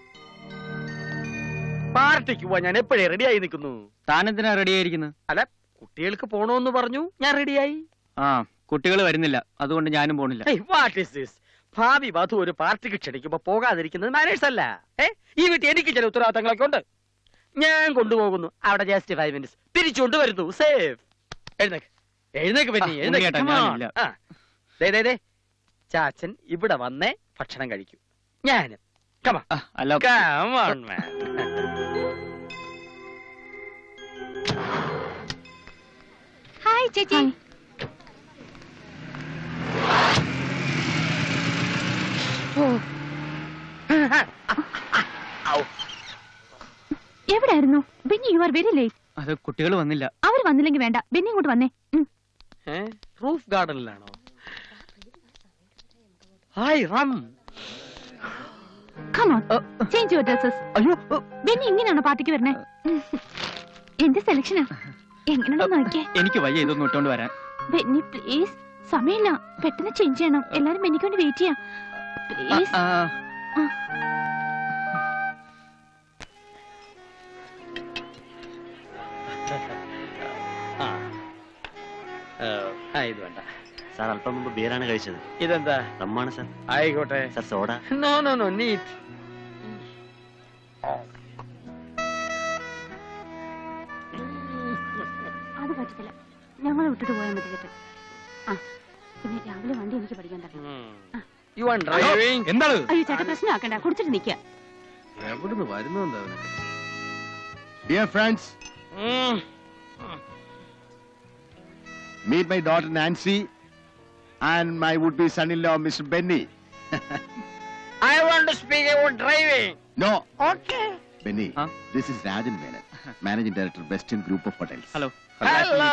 പാർട്ടിക്ക് പോവാൻ ഞാൻ എപ്പോഴേ റെഡിയായി നിൽക്കുന്നു? താനെന്തിനാ റെഡി ആയിരിക്കുന്നത് അല്ല കുട്ടികൾക്ക് പോണോന്ന് പറഞ്ഞു ഞാൻ റെഡിയായി. ആ കുട്ടികൾ വരുന്നില്ല അതുകൊണ്ട് ഞാനും പോണില്ല. വാട്ട് ഇസ് ദിസ് ഭാവി വധു ഒരു പാർട്ടിക്ക് ക്ഷണിക്കുമ്പോ പോകാതിരിക്കുന്നത് മാനേഴ്സ് അല്ല. ഏ? ഈ വീട്ടിൽ എനിക്ക് ചില ഉത്തരവാദിത്തങ്ങളൊക്കെ ഉണ്ട് ഞാൻ കൊണ്ടുപോകുന്നു. അവിടെ ജസ്റ്റ് ഫൈവ് മിനിറ്റ്സ് തിരിച്ചുകൊണ്ട് വരുന്നു സേഫ് എഴുന്നേക്ക്. എഴുന്നേക്ക് പറ്റി ഞാനില്ല. ചാച്ചൻ ഇവിടെ വന്നേ ഭക്ഷണം കഴിക്കൂ. ഞാൻ കമാ man. ഹായ് ചേച്ചി. എവിടായിരുന്നു? Benny you are very late അത് കുട്ടികൾ വന്നില്ല. അവർ വന്നില്ലെങ്കിൽ വേണ്ട. ബെന്നി ഇങ്ങോട്ട് വന്നേ. Roof ഗാർഡനിലാണോ hi rum Come on, change അയ്യോ dresses. ബെന്നി ഇങ്ങനെയാണോ പാർട്ടിക്ക് വരണേ? എന്റെ സെലക്ഷനാ എങ്ങനെയാണോ നോക്കിയേ? എനിക്ക് വയ്യ ഇതൊന്നും ഇട്ടോണ്ട് വരാൻ. ബെന്നി പ്ലീസ് സമയമില്ല. പെട്ടെന്ന് ചേഞ്ച് ചെയ്യണം. എല്ലാരും ബെന്നിക്ക് വേണ്ടി വെയിറ്റ് ചെയ്യാം. പ്ലീസ് ആ, ആ ഏ, ആ ഇത് വേണ്ട. സാർ അല്പം മുമ്പ് ബിയറാണ് കഴിച്ചത്. ഇതെന്താ? റമ്മാണ് സാർ ആയിക്കോട്ടെ. Sir soda no no no neat അത് പറ്റത്തില്ല. ഞങ്ങളെ വിട്ടിട്ട് പോയാൽ മതി കേട്ടോ ആ പിന്നെ രാവിലെ വണ്ടി എനിക്ക് പഠിക്കാൻ തരണം. യു ആർ ഡ്രൈവിംഗ് എന്താണ് അയ്യോ ചേട്ടാ പ്രശ്നമാക്കണ്ട കുടിച്ചിട്ട് നിൽക്കുക എവിടുന്ന് വരുന്നു എന്താ dear friends Meet my daughter Nancy and my would-be son-in-law, Mr. Benny. I want to speak about driving. No, Okay. Benny. This is Rajan Menon, Managing Director, Western Group of Hotels. Hello. Hello.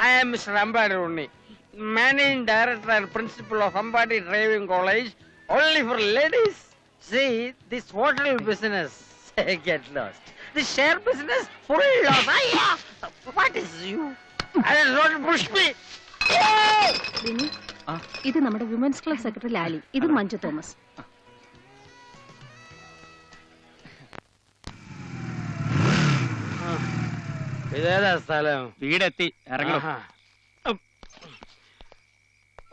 I am Mr. Ambadi Unni, Managing Director and Principal of Ambadi Driving College, only for ladies. See, this hotel business, get lost. This share business, full loss. Ayya! What is you? I don't push me. ഇത് നമ്മുടെ women's club secretary Lali ഇത് Manju Thomas ഇതേതാ സ്ഥലം വീടെത്തി ഇറങ്ങണം ആഹാ. ഉം.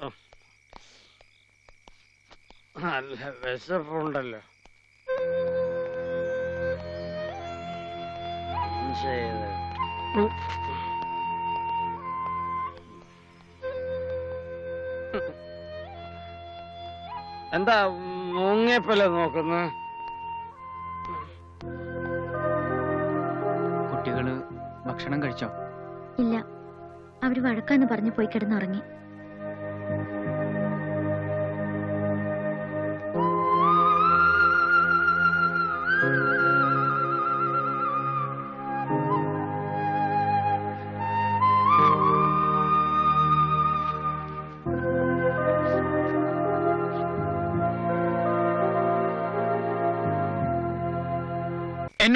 ഉം. നല്ല വിശപ്പുണ്ടല്ലോ. എന്താ മുങ്ങിയപ്പല്ല നോക്കുന്ന? കുട്ടികൾ ഭക്ഷണം കഴിച്ചോ? ഇല്ല. അവർ വഴക്കാന്ന് പറഞ്ഞു പോയി കിടന്നുറങ്ങി.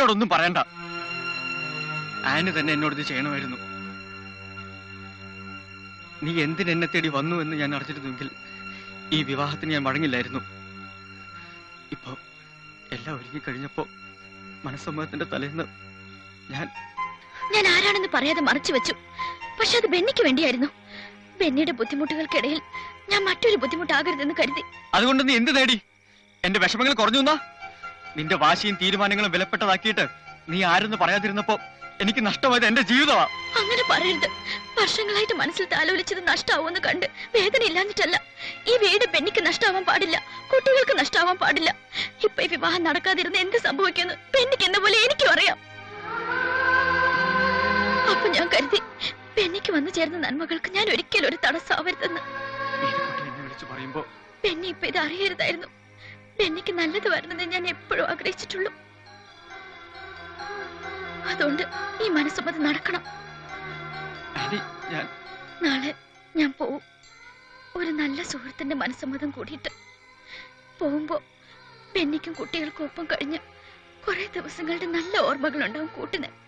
എന്നോടൊന്നും പറയണ്ട. ആന് തന്നെ എന്നോട് ഇത് ചെയ്യണമായിരുന്നു. നീ എന്തിന് എന്നെ തേടി വന്നു എന്ന് ഞാൻ അറിഞ്ഞിരുന്നുവെങ്കിൽ ഈ വിവാഹത്തിന് ഞാൻ വഴങ്ങില്ലായിരുന്നു ഇപ്പോ എല്ലാം ഒരുങ്ങി കഴിഞ്ഞപ്പോ മനസ്സമ്മതത്തിന്റെ തലേന്ന് ഞാൻ ഞാൻ ആരാണെന്ന് പറയാതെ മറച്ചു വെച്ചു. പക്ഷെ അത് ബെന്നിക്ക് വേണ്ടിയായിരുന്നു. ബെന്നിയുടെ ബുദ്ധിമുട്ടുകൾക്കിടയിൽ ഞാൻ മറ്റൊരു ബുദ്ധിമുട്ടാകരുതെന്ന് കരുതി. അതുകൊണ്ട് നീ എന്ത് നേടി എന്റെ വിഷമങ്ങൾ കുറഞ്ഞു എന്നാ? നിന്റെ വാശിയും തീരുമാനങ്ങളും വിലപ്പെട്ടതാക്കിയിട്ട് നീ ആരെന്ന് പറയാതിരുന്നപ്പോ എനിക്ക് നഷ്ടമായത് എന്റെ ജീവിതമാ. അങ്ങനെ പറയരുത്. വർഷങ്ങളായിട്ട് മനസ്സിൽ താലോലിച്ചത് നഷ്ടാവുമെന്ന് കണ്ട് വേദന ഇല്ലാഞ്ഞിട്ടല്ല ഈ വീട് പെണ്ണിക്ക് നഷ്ടാവാൻ പാടില്ല. കുട്ടികൾക്ക് നഷ്ടാവാൻ പാടില്ല. ഇപ്പൊ ഈ വിവാഹം നടക്കാതിരുന്ന് എന്ത് സംഭവിക്കുന്നു പെണ്ണിക്ക് എന്ന പോലെ എനിക്കും അറിയാം. അപ്പൊ ഞാൻ കരുതി പെണ്ണിക്ക് വന്നു ചേർന്ന നന്മകൾക്ക് ഞാൻ ഒരിക്കലും ഒരു പറയുമ്പോ പെണ്ണി ഇപ്പൊ ഇത് അറിയരുതായിരുന്നു. പെണ്ണിക്ക് നല്ലത് വരണമെന്ന് ഞാൻ എപ്പോഴും ആഗ്രഹിച്ചിട്ടുള്ളൂ. അതുകൊണ്ട് ഈ മനസ്സമ്മതം നടക്കണം. ആന്റി ഞാൻ നാളെ ഞാൻ പോവും. ഒരു നല്ല സുഹൃത്തിന്റെ മനസ്സമ്മതം കൂടിയിട്ട് പോകുമ്പോ പെണ്ണിക്കും കുട്ടികൾക്കും ഒപ്പം കഴിഞ്ഞ് കുറെ ദിവസങ്ങളുടെ നല്ല ഓർമ്മകളുണ്ടാവും കൂട്ടിന്.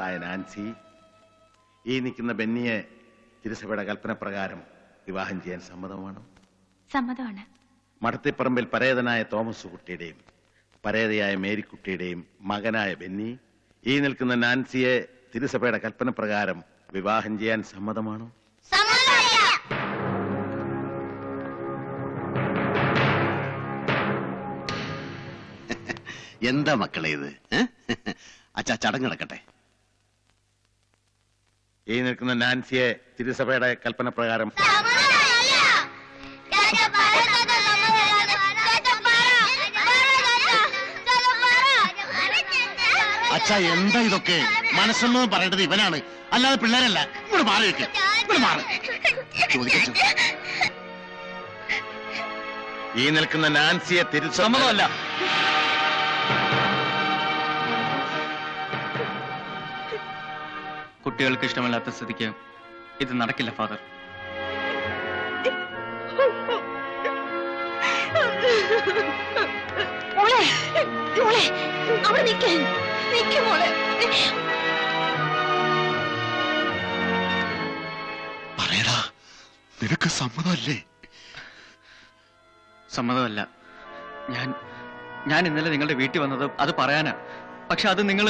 ായ നാൻസി ഈ നിൽക്കുന്ന ബെന്നിയെ തിരുസഭയുടെ കൽപ്പന പ്രകാരം വിവാഹം ചെയ്യാൻ സമ്മതമാണ്? സമ്മതമാണ്. മടത്തിപ്പറമ്പിൽ പരേതനായ തോമസ് കുട്ടിയുടെയും പരേതയായ മേരിക്കുട്ടിയുടെയും മകനായ ബെന്നി ഈ നിൽക്കുന്ന നാൻസിയെ തിരുസഭയുടെ കൽപ്പന പ്രകാരം വിവാഹം ചെയ്യാൻ സമ്മതമാണോ? എന്താ മക്കളെ ഇത്? അച്ഛാ ചടങ്ങ് നടക്കട്ടെ. ഈ നിൽക്കുന്ന നാൻസിയെ തിരുസഭയുടെ കൽപ്പന പ്രകാരം. അച്ഛ എന്താ ഇതൊക്കെ? മനസ്സൊന്നും പറയേണ്ടത് ഇവനാണ്. അല്ലാതെ പിള്ളേരല്ല. ഇവിടെ മാറി വെക്ക് ഇവിടെ മാറി. ചോദിക്കച്ചു. ഈ നിൽക്കുന്ന നാൻസിയെ തിരുസഭ കുട്ടികൾക്ക് ഇഷ്ടമല്ലാത്ത സ്ഥിതിക്ക് ഇത് നടക്കില്ല ഫാദർ. മോളെ മോളെ അവിടെ നിൽക്കാൻ നിൽക്ക് മോളെ. പറയടാ നിനക്ക് സമ്മതമല്ലേ? സമ്മതമല്ല. ഞാൻ ഞാൻ ഇന്നലെ നിങ്ങളുടെ വീട്ടിൽ വന്നത് അത് പറയാനാ. പക്ഷെ അത് നിങ്ങൾ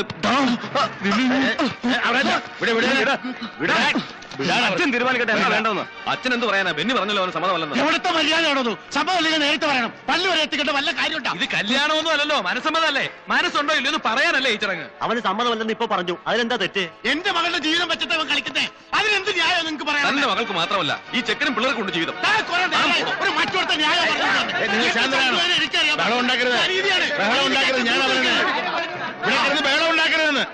അച്ഛൻ തീരുമാനിക്കട്ടെ എന്താ വേണ്ടെന്ന് അച്ഛൻ എന്ത് പറയാനാ? ബെന്നി പറഞ്ഞല്ലോ അവന് സമ്മതമല്ലെന്ന്. എവിടുത്തെ മര്യാദയാണോ സമ്മതമല്ലെങ്കിൽ നേരിട്ട് പറയണം. പല്ല് വരെ എത്തിക്കേണ്ട വല്ല കാര്യമുണ്ടോ? ഇത് കല്യാണമൊന്നും അല്ലല്ലോ മനസ്സമ്മതല്ലേ മനസ്സുണ്ടോ ഇല്ലയോ എന്ന് പറയാനല്ലേ ഈ ചടങ്ങ്. അവന് സമ്മതമല്ലെന്ന് ഇപ്പൊ പറഞ്ഞു. അതിലെന്താ തെറ്റ്? എന്റെ മകളുടെ ജീവിതം വെച്ചിട്ട് അവൻ കളിക്കുന്നേ. അതിനെന്ത് ന്യായം നിങ്ങൾക്ക് പറയാം തന്റെ മകൾക്ക് മാത്രമല്ല ഈ ചെക്കനും പിള്ളേർക്കുണ്ട് ജീവിതം. ഒരു മറ്റൊരുത്ത ന്യായം ഉണ്ടാക്കരുത്. ഞാൻ പറയുന്നത് ഇവിടെ ഉണ്ടാക്കരുതെന്ന്.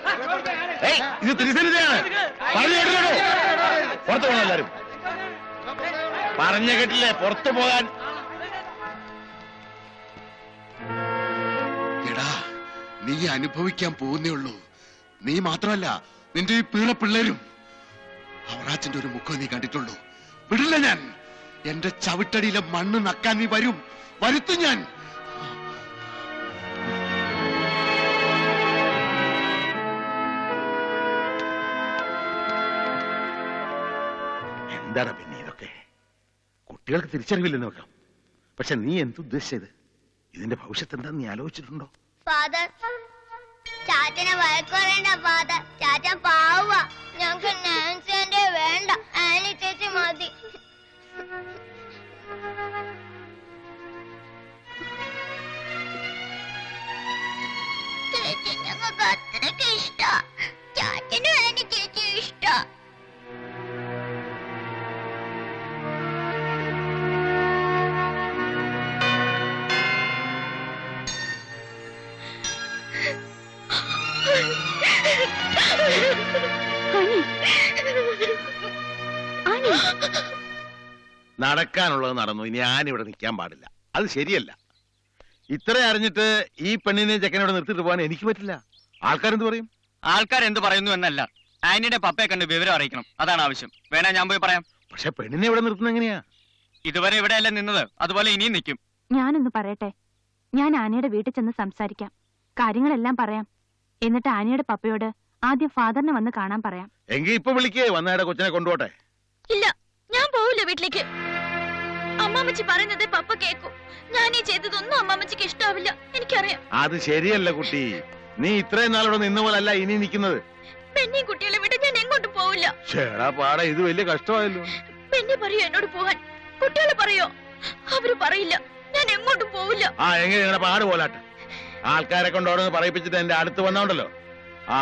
ഏയ് ഇത് തിരുസന്നിധിയാണ്. പറഞ്ഞു കേട്ടില്ലോ പോകണം എല്ലാരും. പറഞ്ഞ കേട്ടില്ലേ? പുറത്തു പോകാൻ. എടാ നീ അനുഭവിക്കാൻ പോകുന്നേ ഉള്ളൂ. നീ മാത്രമല്ല നിന്റെ ഈ പീള പിള്ളേരും. അവറാച്ചന്റെ ഒരു മുഖം നീ കണ്ടിട്ടുള്ളൂ. വിടില്ല ഞാൻ. എന്റെ ചവിട്ടടിയിലെ മണ്ണ് നക്കാൻ നീ വരും. വരുത്തും ഞാൻ. എന്താണ് പിന്നെ ഇതൊക്കെ? കുട്ടികൾക്ക് തിരിച്ചറിവില്ലെന്ന് വെക്കാം. പക്ഷെ നീ എന്തുദ്ദേശിച്ചത് ഇതിന്റെ ഭവിഷ്യത്ത് എന്താന്ന് നീ ആലോചിച്ചിട്ടുണ്ടോ? ഫാദർ ചാച്ചനെ വഴക്കുറേണ്ട ഫാദർ ചാച്ചൻ പാവ ഞങ്ങൾക്ക് നാൻസിന്റെ വേണ്ട. ആനി ചേച്ചി മതി. ചേച്ചി ഞങ്ങൾക്ക് അത്രയ്ക്ക് ഇഷ്ട. ചാച്ചനും ആനി ചേച്ചി ഇഷ്ട. നടക്കാനുള്ളത് നടന്നു. ഇനി ആനിവിടെ നിൽക്കാൻ പാടില്ല. അത് ശരിയല്ല. ഇത്ര അറിഞ്ഞിട്ട് ഈ പെണ്ണിനെ ചെക്കനോട് നിർത്തിട്ട് പോകാൻ എനിക്ക് പറ്റില്ല. ആൾക്കാരെന്ത് പറയും? ആൾക്കാർ എന്ത് പറയുന്നു എന്നല്ല. ആന്റിയുടെ പപ്പയെ കണ്ട് വിവരം അറിയിക്കണം. അതാണ് ആവശ്യം. വേണേ ഞാൻ പോയി പറയാം. പക്ഷെ പെണ്ണിനെ ഇവിടെ നിർത്തുന്ന എങ്ങനെയാ? ഇതുവരെ ഇവിടെയല്ല നിന്നത്. അതുപോലെ ഇനിയും നിൽക്കും. ഞാനൊന്ന് പറയട്ടെ. ഞാൻ ആനയുടെ വീട്ടിൽ ചെന്ന് സംസാരിക്കാം. കാര്യങ്ങളെല്ലാം പറയാം. എന്നിട്ട് ആനയുടെ പപ്പയോട് ആദ്യം ഫാദറിനെ വന്ന് കാണാൻ പറയാം. എങ്കിൽ ഇപ്പൊ വിളിക്കേ വന്നയുടെ കൊച്ചിനെ കൊണ്ടുപോട്ടെ. ഇല്ല ഞാൻ പോവില്ല വീട്ടിലേക്ക്. അമ്മാമ്മച്ചി പറയുന്നത് പപ്പ കേക്കും. ഞാൻ ഈ ചെയ്തതൊന്നും അമ്മാമ്മച്ചിക്ക് ഇഷ്ടാവില്ല. എനിക്കറിയാം. അത് ശരിയല്ല കുട്ടി. നീ ഇത്രയും നാളോടെ നിന്ന പോലല്ല ഇനി നിൽക്കുന്നത്. പെണ്ണി കുട്ടികളെ വിട്ട് ഞാൻ എങ്ങോട്ട് പോവില്ല. ചേടാ പാടാ ഇത് വലിയ കഷ്ടമായല്ലോ. പെണ്ണി പറയോ എന്നോട് പോവാൻ. കുട്ടികളെ പറയോ? അവർ പറയില്ല. ഞാൻ എങ്ങോട്ടും പോവില്ല. ആ എങ്ങനെ പാട് പോലാട്ടെ. ആൾക്കാരെ കൊണ്ട് അവിടെ പറയിപ്പിച്ചിട്ട് എന്റെ അടുത്ത് വന്നോണ്ടല്ലോ. ആ.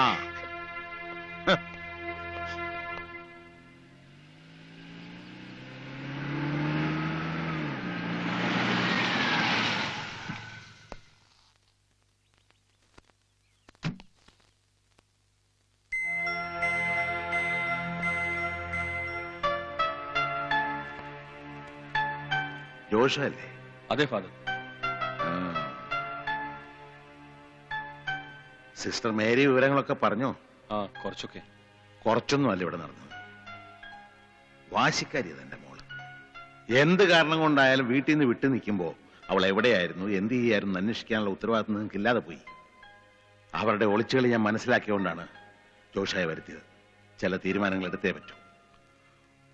ജോഷല്ലേ? അതെ ഫാദർ. സിസ്റ്റർ മേരി വിവരങ്ങളൊക്കെ പറഞ്ഞോ? ആ കുറച്ചൊക്കെ. കുറച്ചൊന്നും അല്ല ഇവിടെ നടന്നത്. വാശിക്കാരി തന്റെ മോൾ. എന്ത് കാരണം കൊണ്ടായാലും വീട്ടിൽ നിന്ന് വിട്ടു നിൽക്കുമ്പോൾ അവൾ എവിടെയായിരുന്നു എന്ത് ചെയ്യായിരുന്നു അന്വേഷിക്കാനുള്ള ഉത്തരവാദിത്വം നിങ്ങൾക്ക് ഇല്ലാതെ പോയി. അവരുടെ ഒളിച്ചുകളി ഞാൻ മനസ്സിലാക്കിയോണ്ടാണ് ജോഷായ വരുത്തിയത്. ചില തീരുമാനങ്ങൾ എടുത്തേ പറ്റൂ.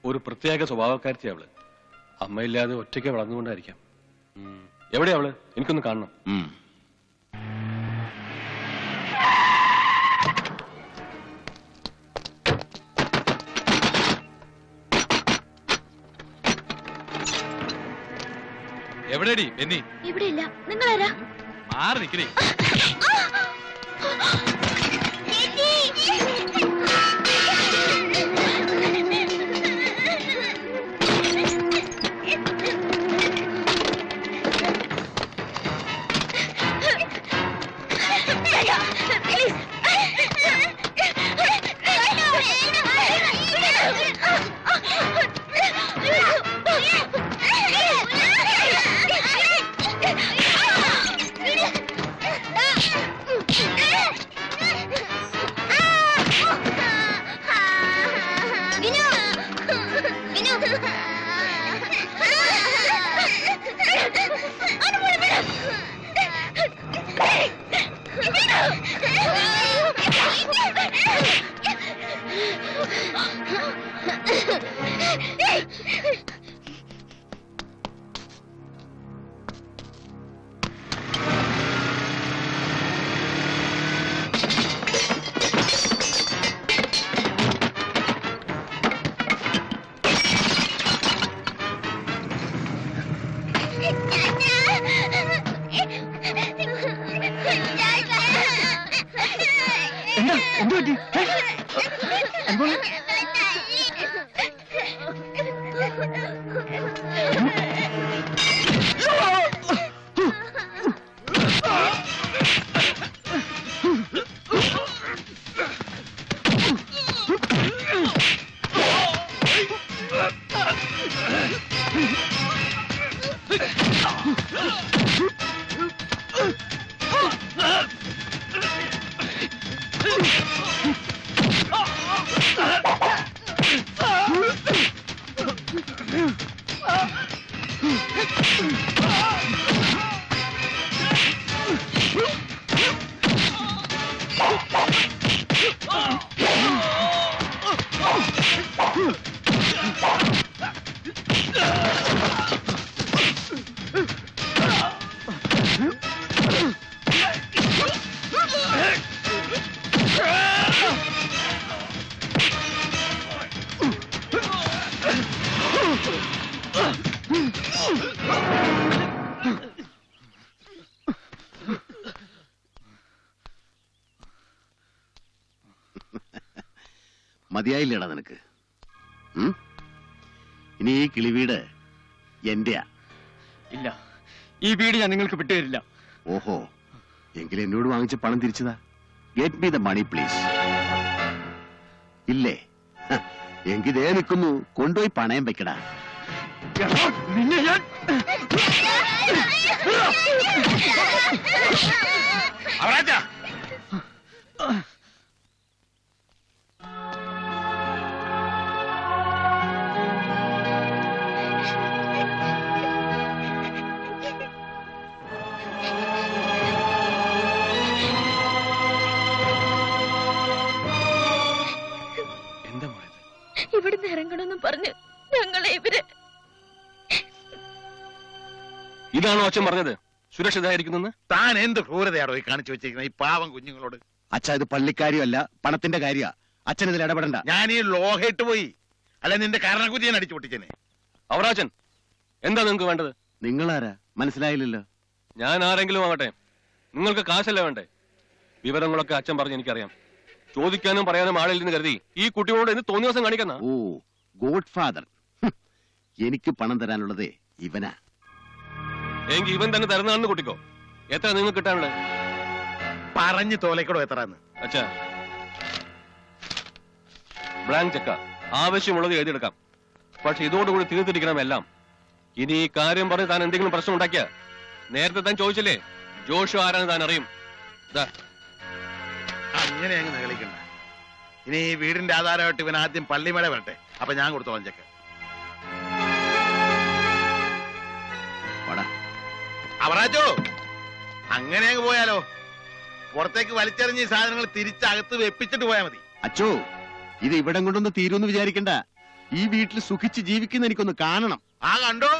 ഒരു പ്രത്യേക സ്വഭാവക്കാരത്തി അവൾ. അമ്മയില്ലാതെ ഒറ്റയ്ക്ക് വളർന്നുകൊണ്ടായിരിക്കാം. എവിടെയാ അവൾ? എനിക്കൊന്ന് കാണണം. എവിടെടി ബെന്നി ഇവിടെ ഇല്ല നിങ്ങളാരാ? മാറി നിക്കണേ മതിയായില്ലേടാ നിനക്ക് ഇനി ഈ കിളിവീട് എന്റെയാ ഇല്ല ഈ വീട് ഞാൻ നിങ്ങൾക്ക് വിട്ടുതരില്ല ഓഹോ എങ്കിൽ എന്നോട് വാങ്ങിച്ച പണം തിരിച്ചതാ get me the money please ഇല്ലേ എങ്കിൽ ദേ നിൽക്കുന്നു കൊണ്ടുപോയി പണയം വെക്കടാ നിന്നെ ഞാൻ അവരാജാ ഇവർ ഇതാണോ അച്ഛൻ പറഞ്ഞത്? സുരക്ഷിതായിരിക്കുന്നെന്ന് താൻ എന്ത് ക്രൂരതയാണോ ഈ കാണിച്ചു വെച്ചിരിക്കുന്നത്? ഈ പാവം കുഞ്ഞുങ്ങളോട്. അച്ഛ ഇത് പള്ളിക്കാരിയല്ല പണത്തിന്റെ കാര്യ. അച്ഛൻ ഇതിൽ ഇടപെടണ്ട. ഞാൻ ഈ ലോഹയിട്ട് പോയി. അല്ല നിന്റെ കാരണക്കുറ്റി ഞാൻ അടിച്ചു പൊട്ടിച്ചേനെ. അവറാച്ചൻ എന്താ നിങ്ങൾക്ക് വേണ്ടത്? നിങ്ങളാരാ? മനസ്സിലായില്ലല്ലോ. ഞാൻ ആരെങ്കിലും ആവട്ടെ നിങ്ങൾക്ക് കാശല്ലേ വേണ്ടേ? വിവരങ്ങളൊക്കെ അച്ഛൻ പറഞ്ഞ് എനിക്കറിയാം. ചോദിക്കാനും പറയാനും ആളില്ലെന്ന് കരുതി ഈ കുട്ടിയോട് എന്ന് തോന്നിയ ദിവസം കാണിക്കുന്ന? ഓ ഗോഡ് ഫാദർ എനിക്ക് പണം തരാനുള്ളത് ഇവനാ. എങ്കിൽ ഇവൻ തന്നെ തരുന്നതാണെന്ന് കുട്ടിക്കോ. എത്ര നിങ്ങൾ കിട്ടാനുള്ളത്? പറഞ്ഞു തോലക്കടോ എത്രാന്ന് അച്ഛാ. Blank cheque. ആവശ്യമുള്ളത് എഴുതിയെടുക്കാം. പക്ഷെ ഇതോടുകൂടി തീർത്തിരിക്കണം എല്ലാം. ഇനി ഈ കാര്യം പറഞ്ഞ് താൻ എന്തെങ്കിലും പ്രശ്നം ഉണ്ടാക്കിയ? നേരത്തെ താൻ ചോദിച്ചില്ലേ? ജോഷു ആരാണ് താൻ അറിയും. ദാ, അങ്ങനെ അങ്ങ് നികളിക്കണ്ട ഇനി ഈ വീടിന്റെ ആധാരമായിട്ട് ഇവൻ ആദ്യം പള്ളിമേട വരട്ടെ. അപ്പൊ ഞാൻ കൊടുത്തോളാം ചെക്ക്. അവറാച്ചോ അങ്ങനെ അങ്ങ് പോയാലോ? പുറത്തേക്ക് വലിച്ചെറിഞ്ഞ ഈ സാധനങ്ങൾ തിരിച്ചകത്ത് വെപ്പിച്ചിട്ട് പോയാൽ മതി. അച്ചോ ഇത് ഇവിടം കൊണ്ടൊന്ന് തീരുമെന്ന് വിചാരിക്കണ്ട. ഈ വീട്ടിൽ സുഖിച്ച് ജീവിക്കുന്ന എനിക്കൊന്ന് കാണണം. ആ കണ്ടോ?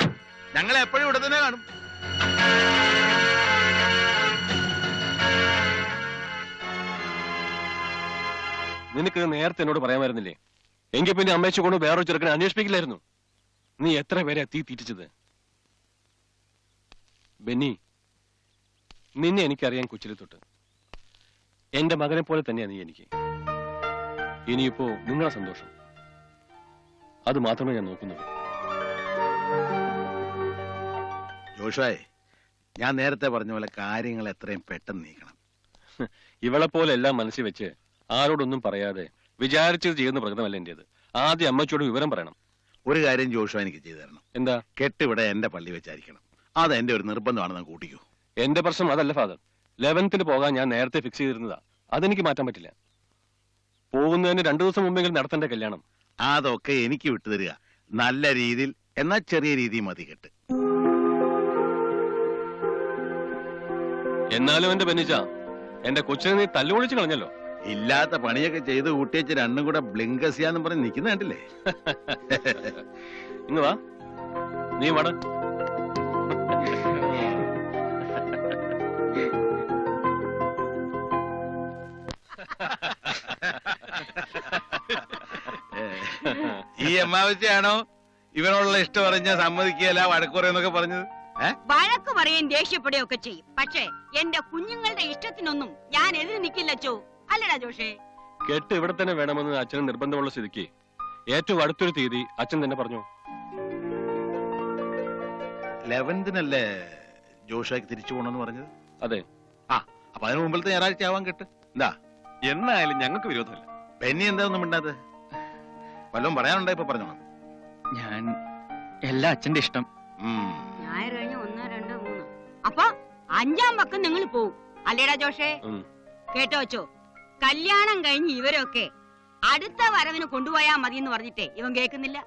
ഞങ്ങൾ എപ്പോഴും ഇവിടെ തന്നെ കാണും. നിനക്ക് നേരത്തെ എന്നോട് പറയാമായിരുന്നില്ലേ എങ്കിൽ പിന്നെ അമ്മയച്ചു കൊണ്ട് വേറൊരു ചെറുക്കനെ അന്വേഷിപ്പിക്കില്ലായിരുന്നു. നീ എത്ര പേരെ തീ തീറ്റിച്ചത്? ബെന്നി നിന്നെ എനിക്കറിയാൻ കൊച്ചിലെ തൊട്ട്. എന്റെ മകനെ പോലെ തന്നെയാ നീ എനിക്ക്. ഇനിയിപ്പോ നിങ്ങളെ സന്തോഷം. അത് മാത്രമേ ഞാൻ നോക്കുന്നുള്ളൂ ഞാൻ നേരത്തെ പറഞ്ഞ പോലെ കാര്യങ്ങൾ എത്രയും പെട്ടെന്ന് നീക്കണം. ഇവളെ പോലെ എല്ലാം മനസ്സിൽ വെച്ച് ആരോടൊന്നും പറയാതെ വിചാരിച്ചത് ചെയ്യുന്ന പ്രകൃതമല്ല എന്റേത്. ആദ്യം അമ്മച്ചോട് വിവരം പറയണം. ഒരു കാര്യം ജോഷുവ എനിക്ക് ചെയ്തു തരണം. എന്താ? കെട്ടിവിടെ എന്റെ പള്ളി വെച്ചായിരിക്കണം. അത് എന്റെ ഒരു നിർബന്ധമാണ് ഞാൻ കൂട്ടിക്കൂ. എന്റെ പ്രശ്നം അതല്ല ഫാദർ. ലെവൻത്തിൽ പോകാൻ ഞാൻ നേരത്തെ ഫിക്സ് ചെയ്തിരുന്നതാ. അതെനിക്ക് മാറ്റാൻ പറ്റില്ല. പോകുന്നതിന് രണ്ടു ദിവസം മുമ്പെങ്കിലും നടത്തേണ്ട കല്യാണം. അതൊക്കെ എനിക്ക് വിട്ടുതരിക. നല്ല രീതിയിൽ എന്നാ ചെറിയ രീതി മതി കെട്ട്. എന്നാലും എന്റെ ബെന്നിച്ച എന്റെ കൊച്ചിനെ നീ തല്ലുപൊളിച്ച് കളഞ്ഞല്ലോ. ഇല്ലാത്ത പണിയൊക്കെ ചെയ്ത് കൂട്ടിയച്ച് രണ്ടും കൂടെ ബ്ലിങ്കസിയാന്ന് പറഞ്ഞ് നിൽക്കുന്ന കണ്ടില്ലേ? ഇന്ന് വാ. നീ വട. ഈ അമ്മാവച്ചയാണോ ഇവനോടുള്ള ഇഷ്ടം പറഞ്ഞ സമ്മതിക്കുകയല്ല വഴക്കുറയെന്നൊക്കെ പറഞ്ഞത്? വഴക്ക് പറയുകയും ദേഷ്യപ്പെടുകയും ഒക്കെ ചെയ്യും. പക്ഷേ എന്റെ കുഞ്ഞുങ്ങളുടെ ഇഷ്ടത്തിനൊന്നും ഞാൻ എതിര് നിൽക്കില്ല ചോ അല്ലടാ ജോഷേ. കെട്ട് ഇവിടെ തന്നെ വേണമെന്ന് അച്ഛന് നിർബന്ധമുള്ള സ്ഥിതിക്ക്. ഏറ്റവും അടുത്തൊരു തീയതി അച്ഛൻ തന്നെ പറഞ്ഞു. ലെവൻത്തിനല്ലേ ജോഷാക്ക് തിരിച്ചു പോണെന്ന് പറഞ്ഞത്? അതെ. ആ അപ്പൊ അതിന് മുമ്പിലത്തെ ഞായറാഴ്ച ആവാൻ കെട്ട്. എന്താ എന്നായാലും ഞങ്ങൾക്ക് വിരോധമില്ല. പെന്നി എന്താ ഒന്നും മിണ്ടാത്തത് വല്ലതും പറയാനുണ്ടോ ഇപ്പൊ പറഞ്ഞോളാം. ഞാൻ എല്ലാ അച്ഛന്റെ ഇഷ്ടം. ഞായർ കഴിഞ്ഞ ഒന്ന് രണ്ട് മൂന്ന്. അപ്പൊ അഞ്ചാം പക്കം നിങ്ങൾ പോവും. അല്ലേടാ ജോഷേ. കേട്ടോ വെച്ചോ കല്യാണം കഴിഞ്ഞ് ഇവരൊക്കെ അടുത്ത വരവിന് കൊണ്ടുപോയാ മതി എന്ന് പറഞ്ഞിട്ടേ ഇവൻ കേൾക്കുന്നില്ല.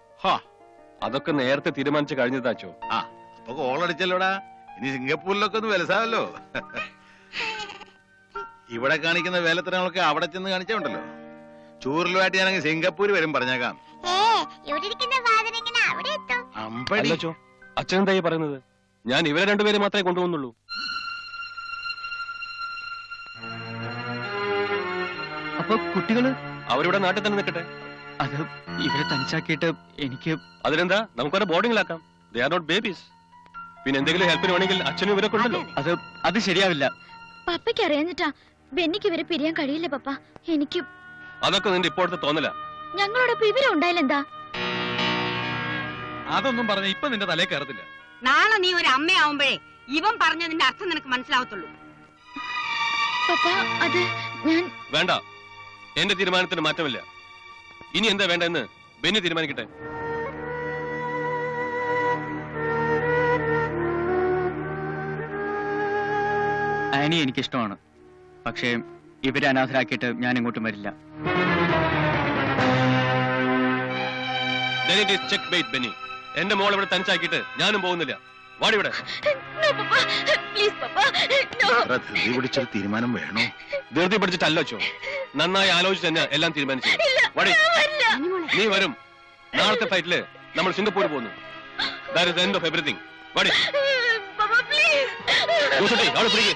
അതൊക്കെ നേരത്തെ തീരുമാനിച്ചു കഴിഞ്ഞതാച്ചോ ആ അപ്പൊ കോളടിച്ചല്ലോടാ ഇനി സിംഗപ്പൂരിലൊക്കെ ഒന്ന് വിലസാവല്ലോ. ഇവിടെ കാണിക്കുന്ന വേലത്തരങ്ങളൊക്കെ അവിടെ ചെന്ന് കാണിച്ചുണ്ടല്ലോ ചൂറിലുമായിട്ട് ഞാനങ്ങ് സിംഗപ്പൂർ വരും പറഞ്ഞേക്കാം. ഏ ഇവിടെ ഇരിക്കുന്ന ഫാദർ എങ്ങനെ അവിടെ എത്തും. അമ്പടി. അച്ഛൻ എന്തായി പറയുന്നത്? ഞാൻ ഇവരെ രണ്ടുപേരെ മാത്രമേ കൊണ്ടുപോകുന്നുള്ളൂ അപ്പൊ കുട്ടികൾ? അവരിവിടെ നാട്ടിൽ തന്നെ നിൽക്കട്ടെ. അത് ഇവരെ തനിച്ചാക്കിയിട്ട് എനിക്ക് അതിനെന്താ നമുക്കവരെ ബോർഡിംഗിലാക്കാം ദേ ആർ നോട്ട് ബേബീസ് പിന്നെ എന്തെങ്കിലും ഹെൽപ്പിന് വേണമെങ്കിൽ അച്ഛനും ഇവരെ കൊണ്ടല്ലോ അത് അത് ശരിയാവില്ല. പപ്പയ്ക്ക് അറിയാഞ്ഞിട്ടാ ബെന്നിക്ക് ഇവരെ പിരിയാൻ കഴിയില്ല പപ്പ. എനിക്ക് അതൊക്കെ നിന്റെ ഇപ്പോഴത്തെ തോന്നല. ഞങ്ങളോടൊപ്പം ഇവരെ ഉണ്ടായില്ലെന്താ അതൊന്നും പറഞ്ഞ ഇപ്പൊ നിന്റെ തലേ കയറത്തില്ല. നാളെ നീ ഒരു അമ്മയാവുമ്പോഴേ ഇവൻ പറഞ്ഞതിന്റെ അർത്ഥം നിനക്ക് മനസ്സിലാവത്തുള്ളൂ. അത് ഞാൻ വേണ്ട. എന്റെ തീരുമാനത്തിന് മാറ്റമില്ല. ഇനി എന്താ വേണ്ടെന്ന് ബെന്നി തീരുമാനിക്കട്ടെ. ആനി എനിക്കിഷ്ടമാണ്. പക്ഷേ ഇവരെ അനാഥരാക്കിയിട്ട് ഞാൻ ഇങ്ങോട്ടും വരില്ല എന്റെ മോൾ ഇവിടെ തനിച്ചാക്കിയിട്ട് ഞാനും പോകുന്നില്ല. വാടിവിടെ പിടിച്ചൊരു തീരുമാനം വേണോ? ധൃതി പിടിച്ചിട്ടല്ലോ ചോ നന്നായി ആലോചിച്ച് തന്നെ എല്ലാം തീരുമാനിച്ചു. വാടി നീ വരും. നാളത്തെ ഫ്ലൈറ്റിൽ നമ്മൾ സിംഗപ്പൂർ പോകുന്നു. That is end of everything വാടി പപ്പ പ്ലീസ് ജോസഫേ, അവളെ പിടിക്ക്.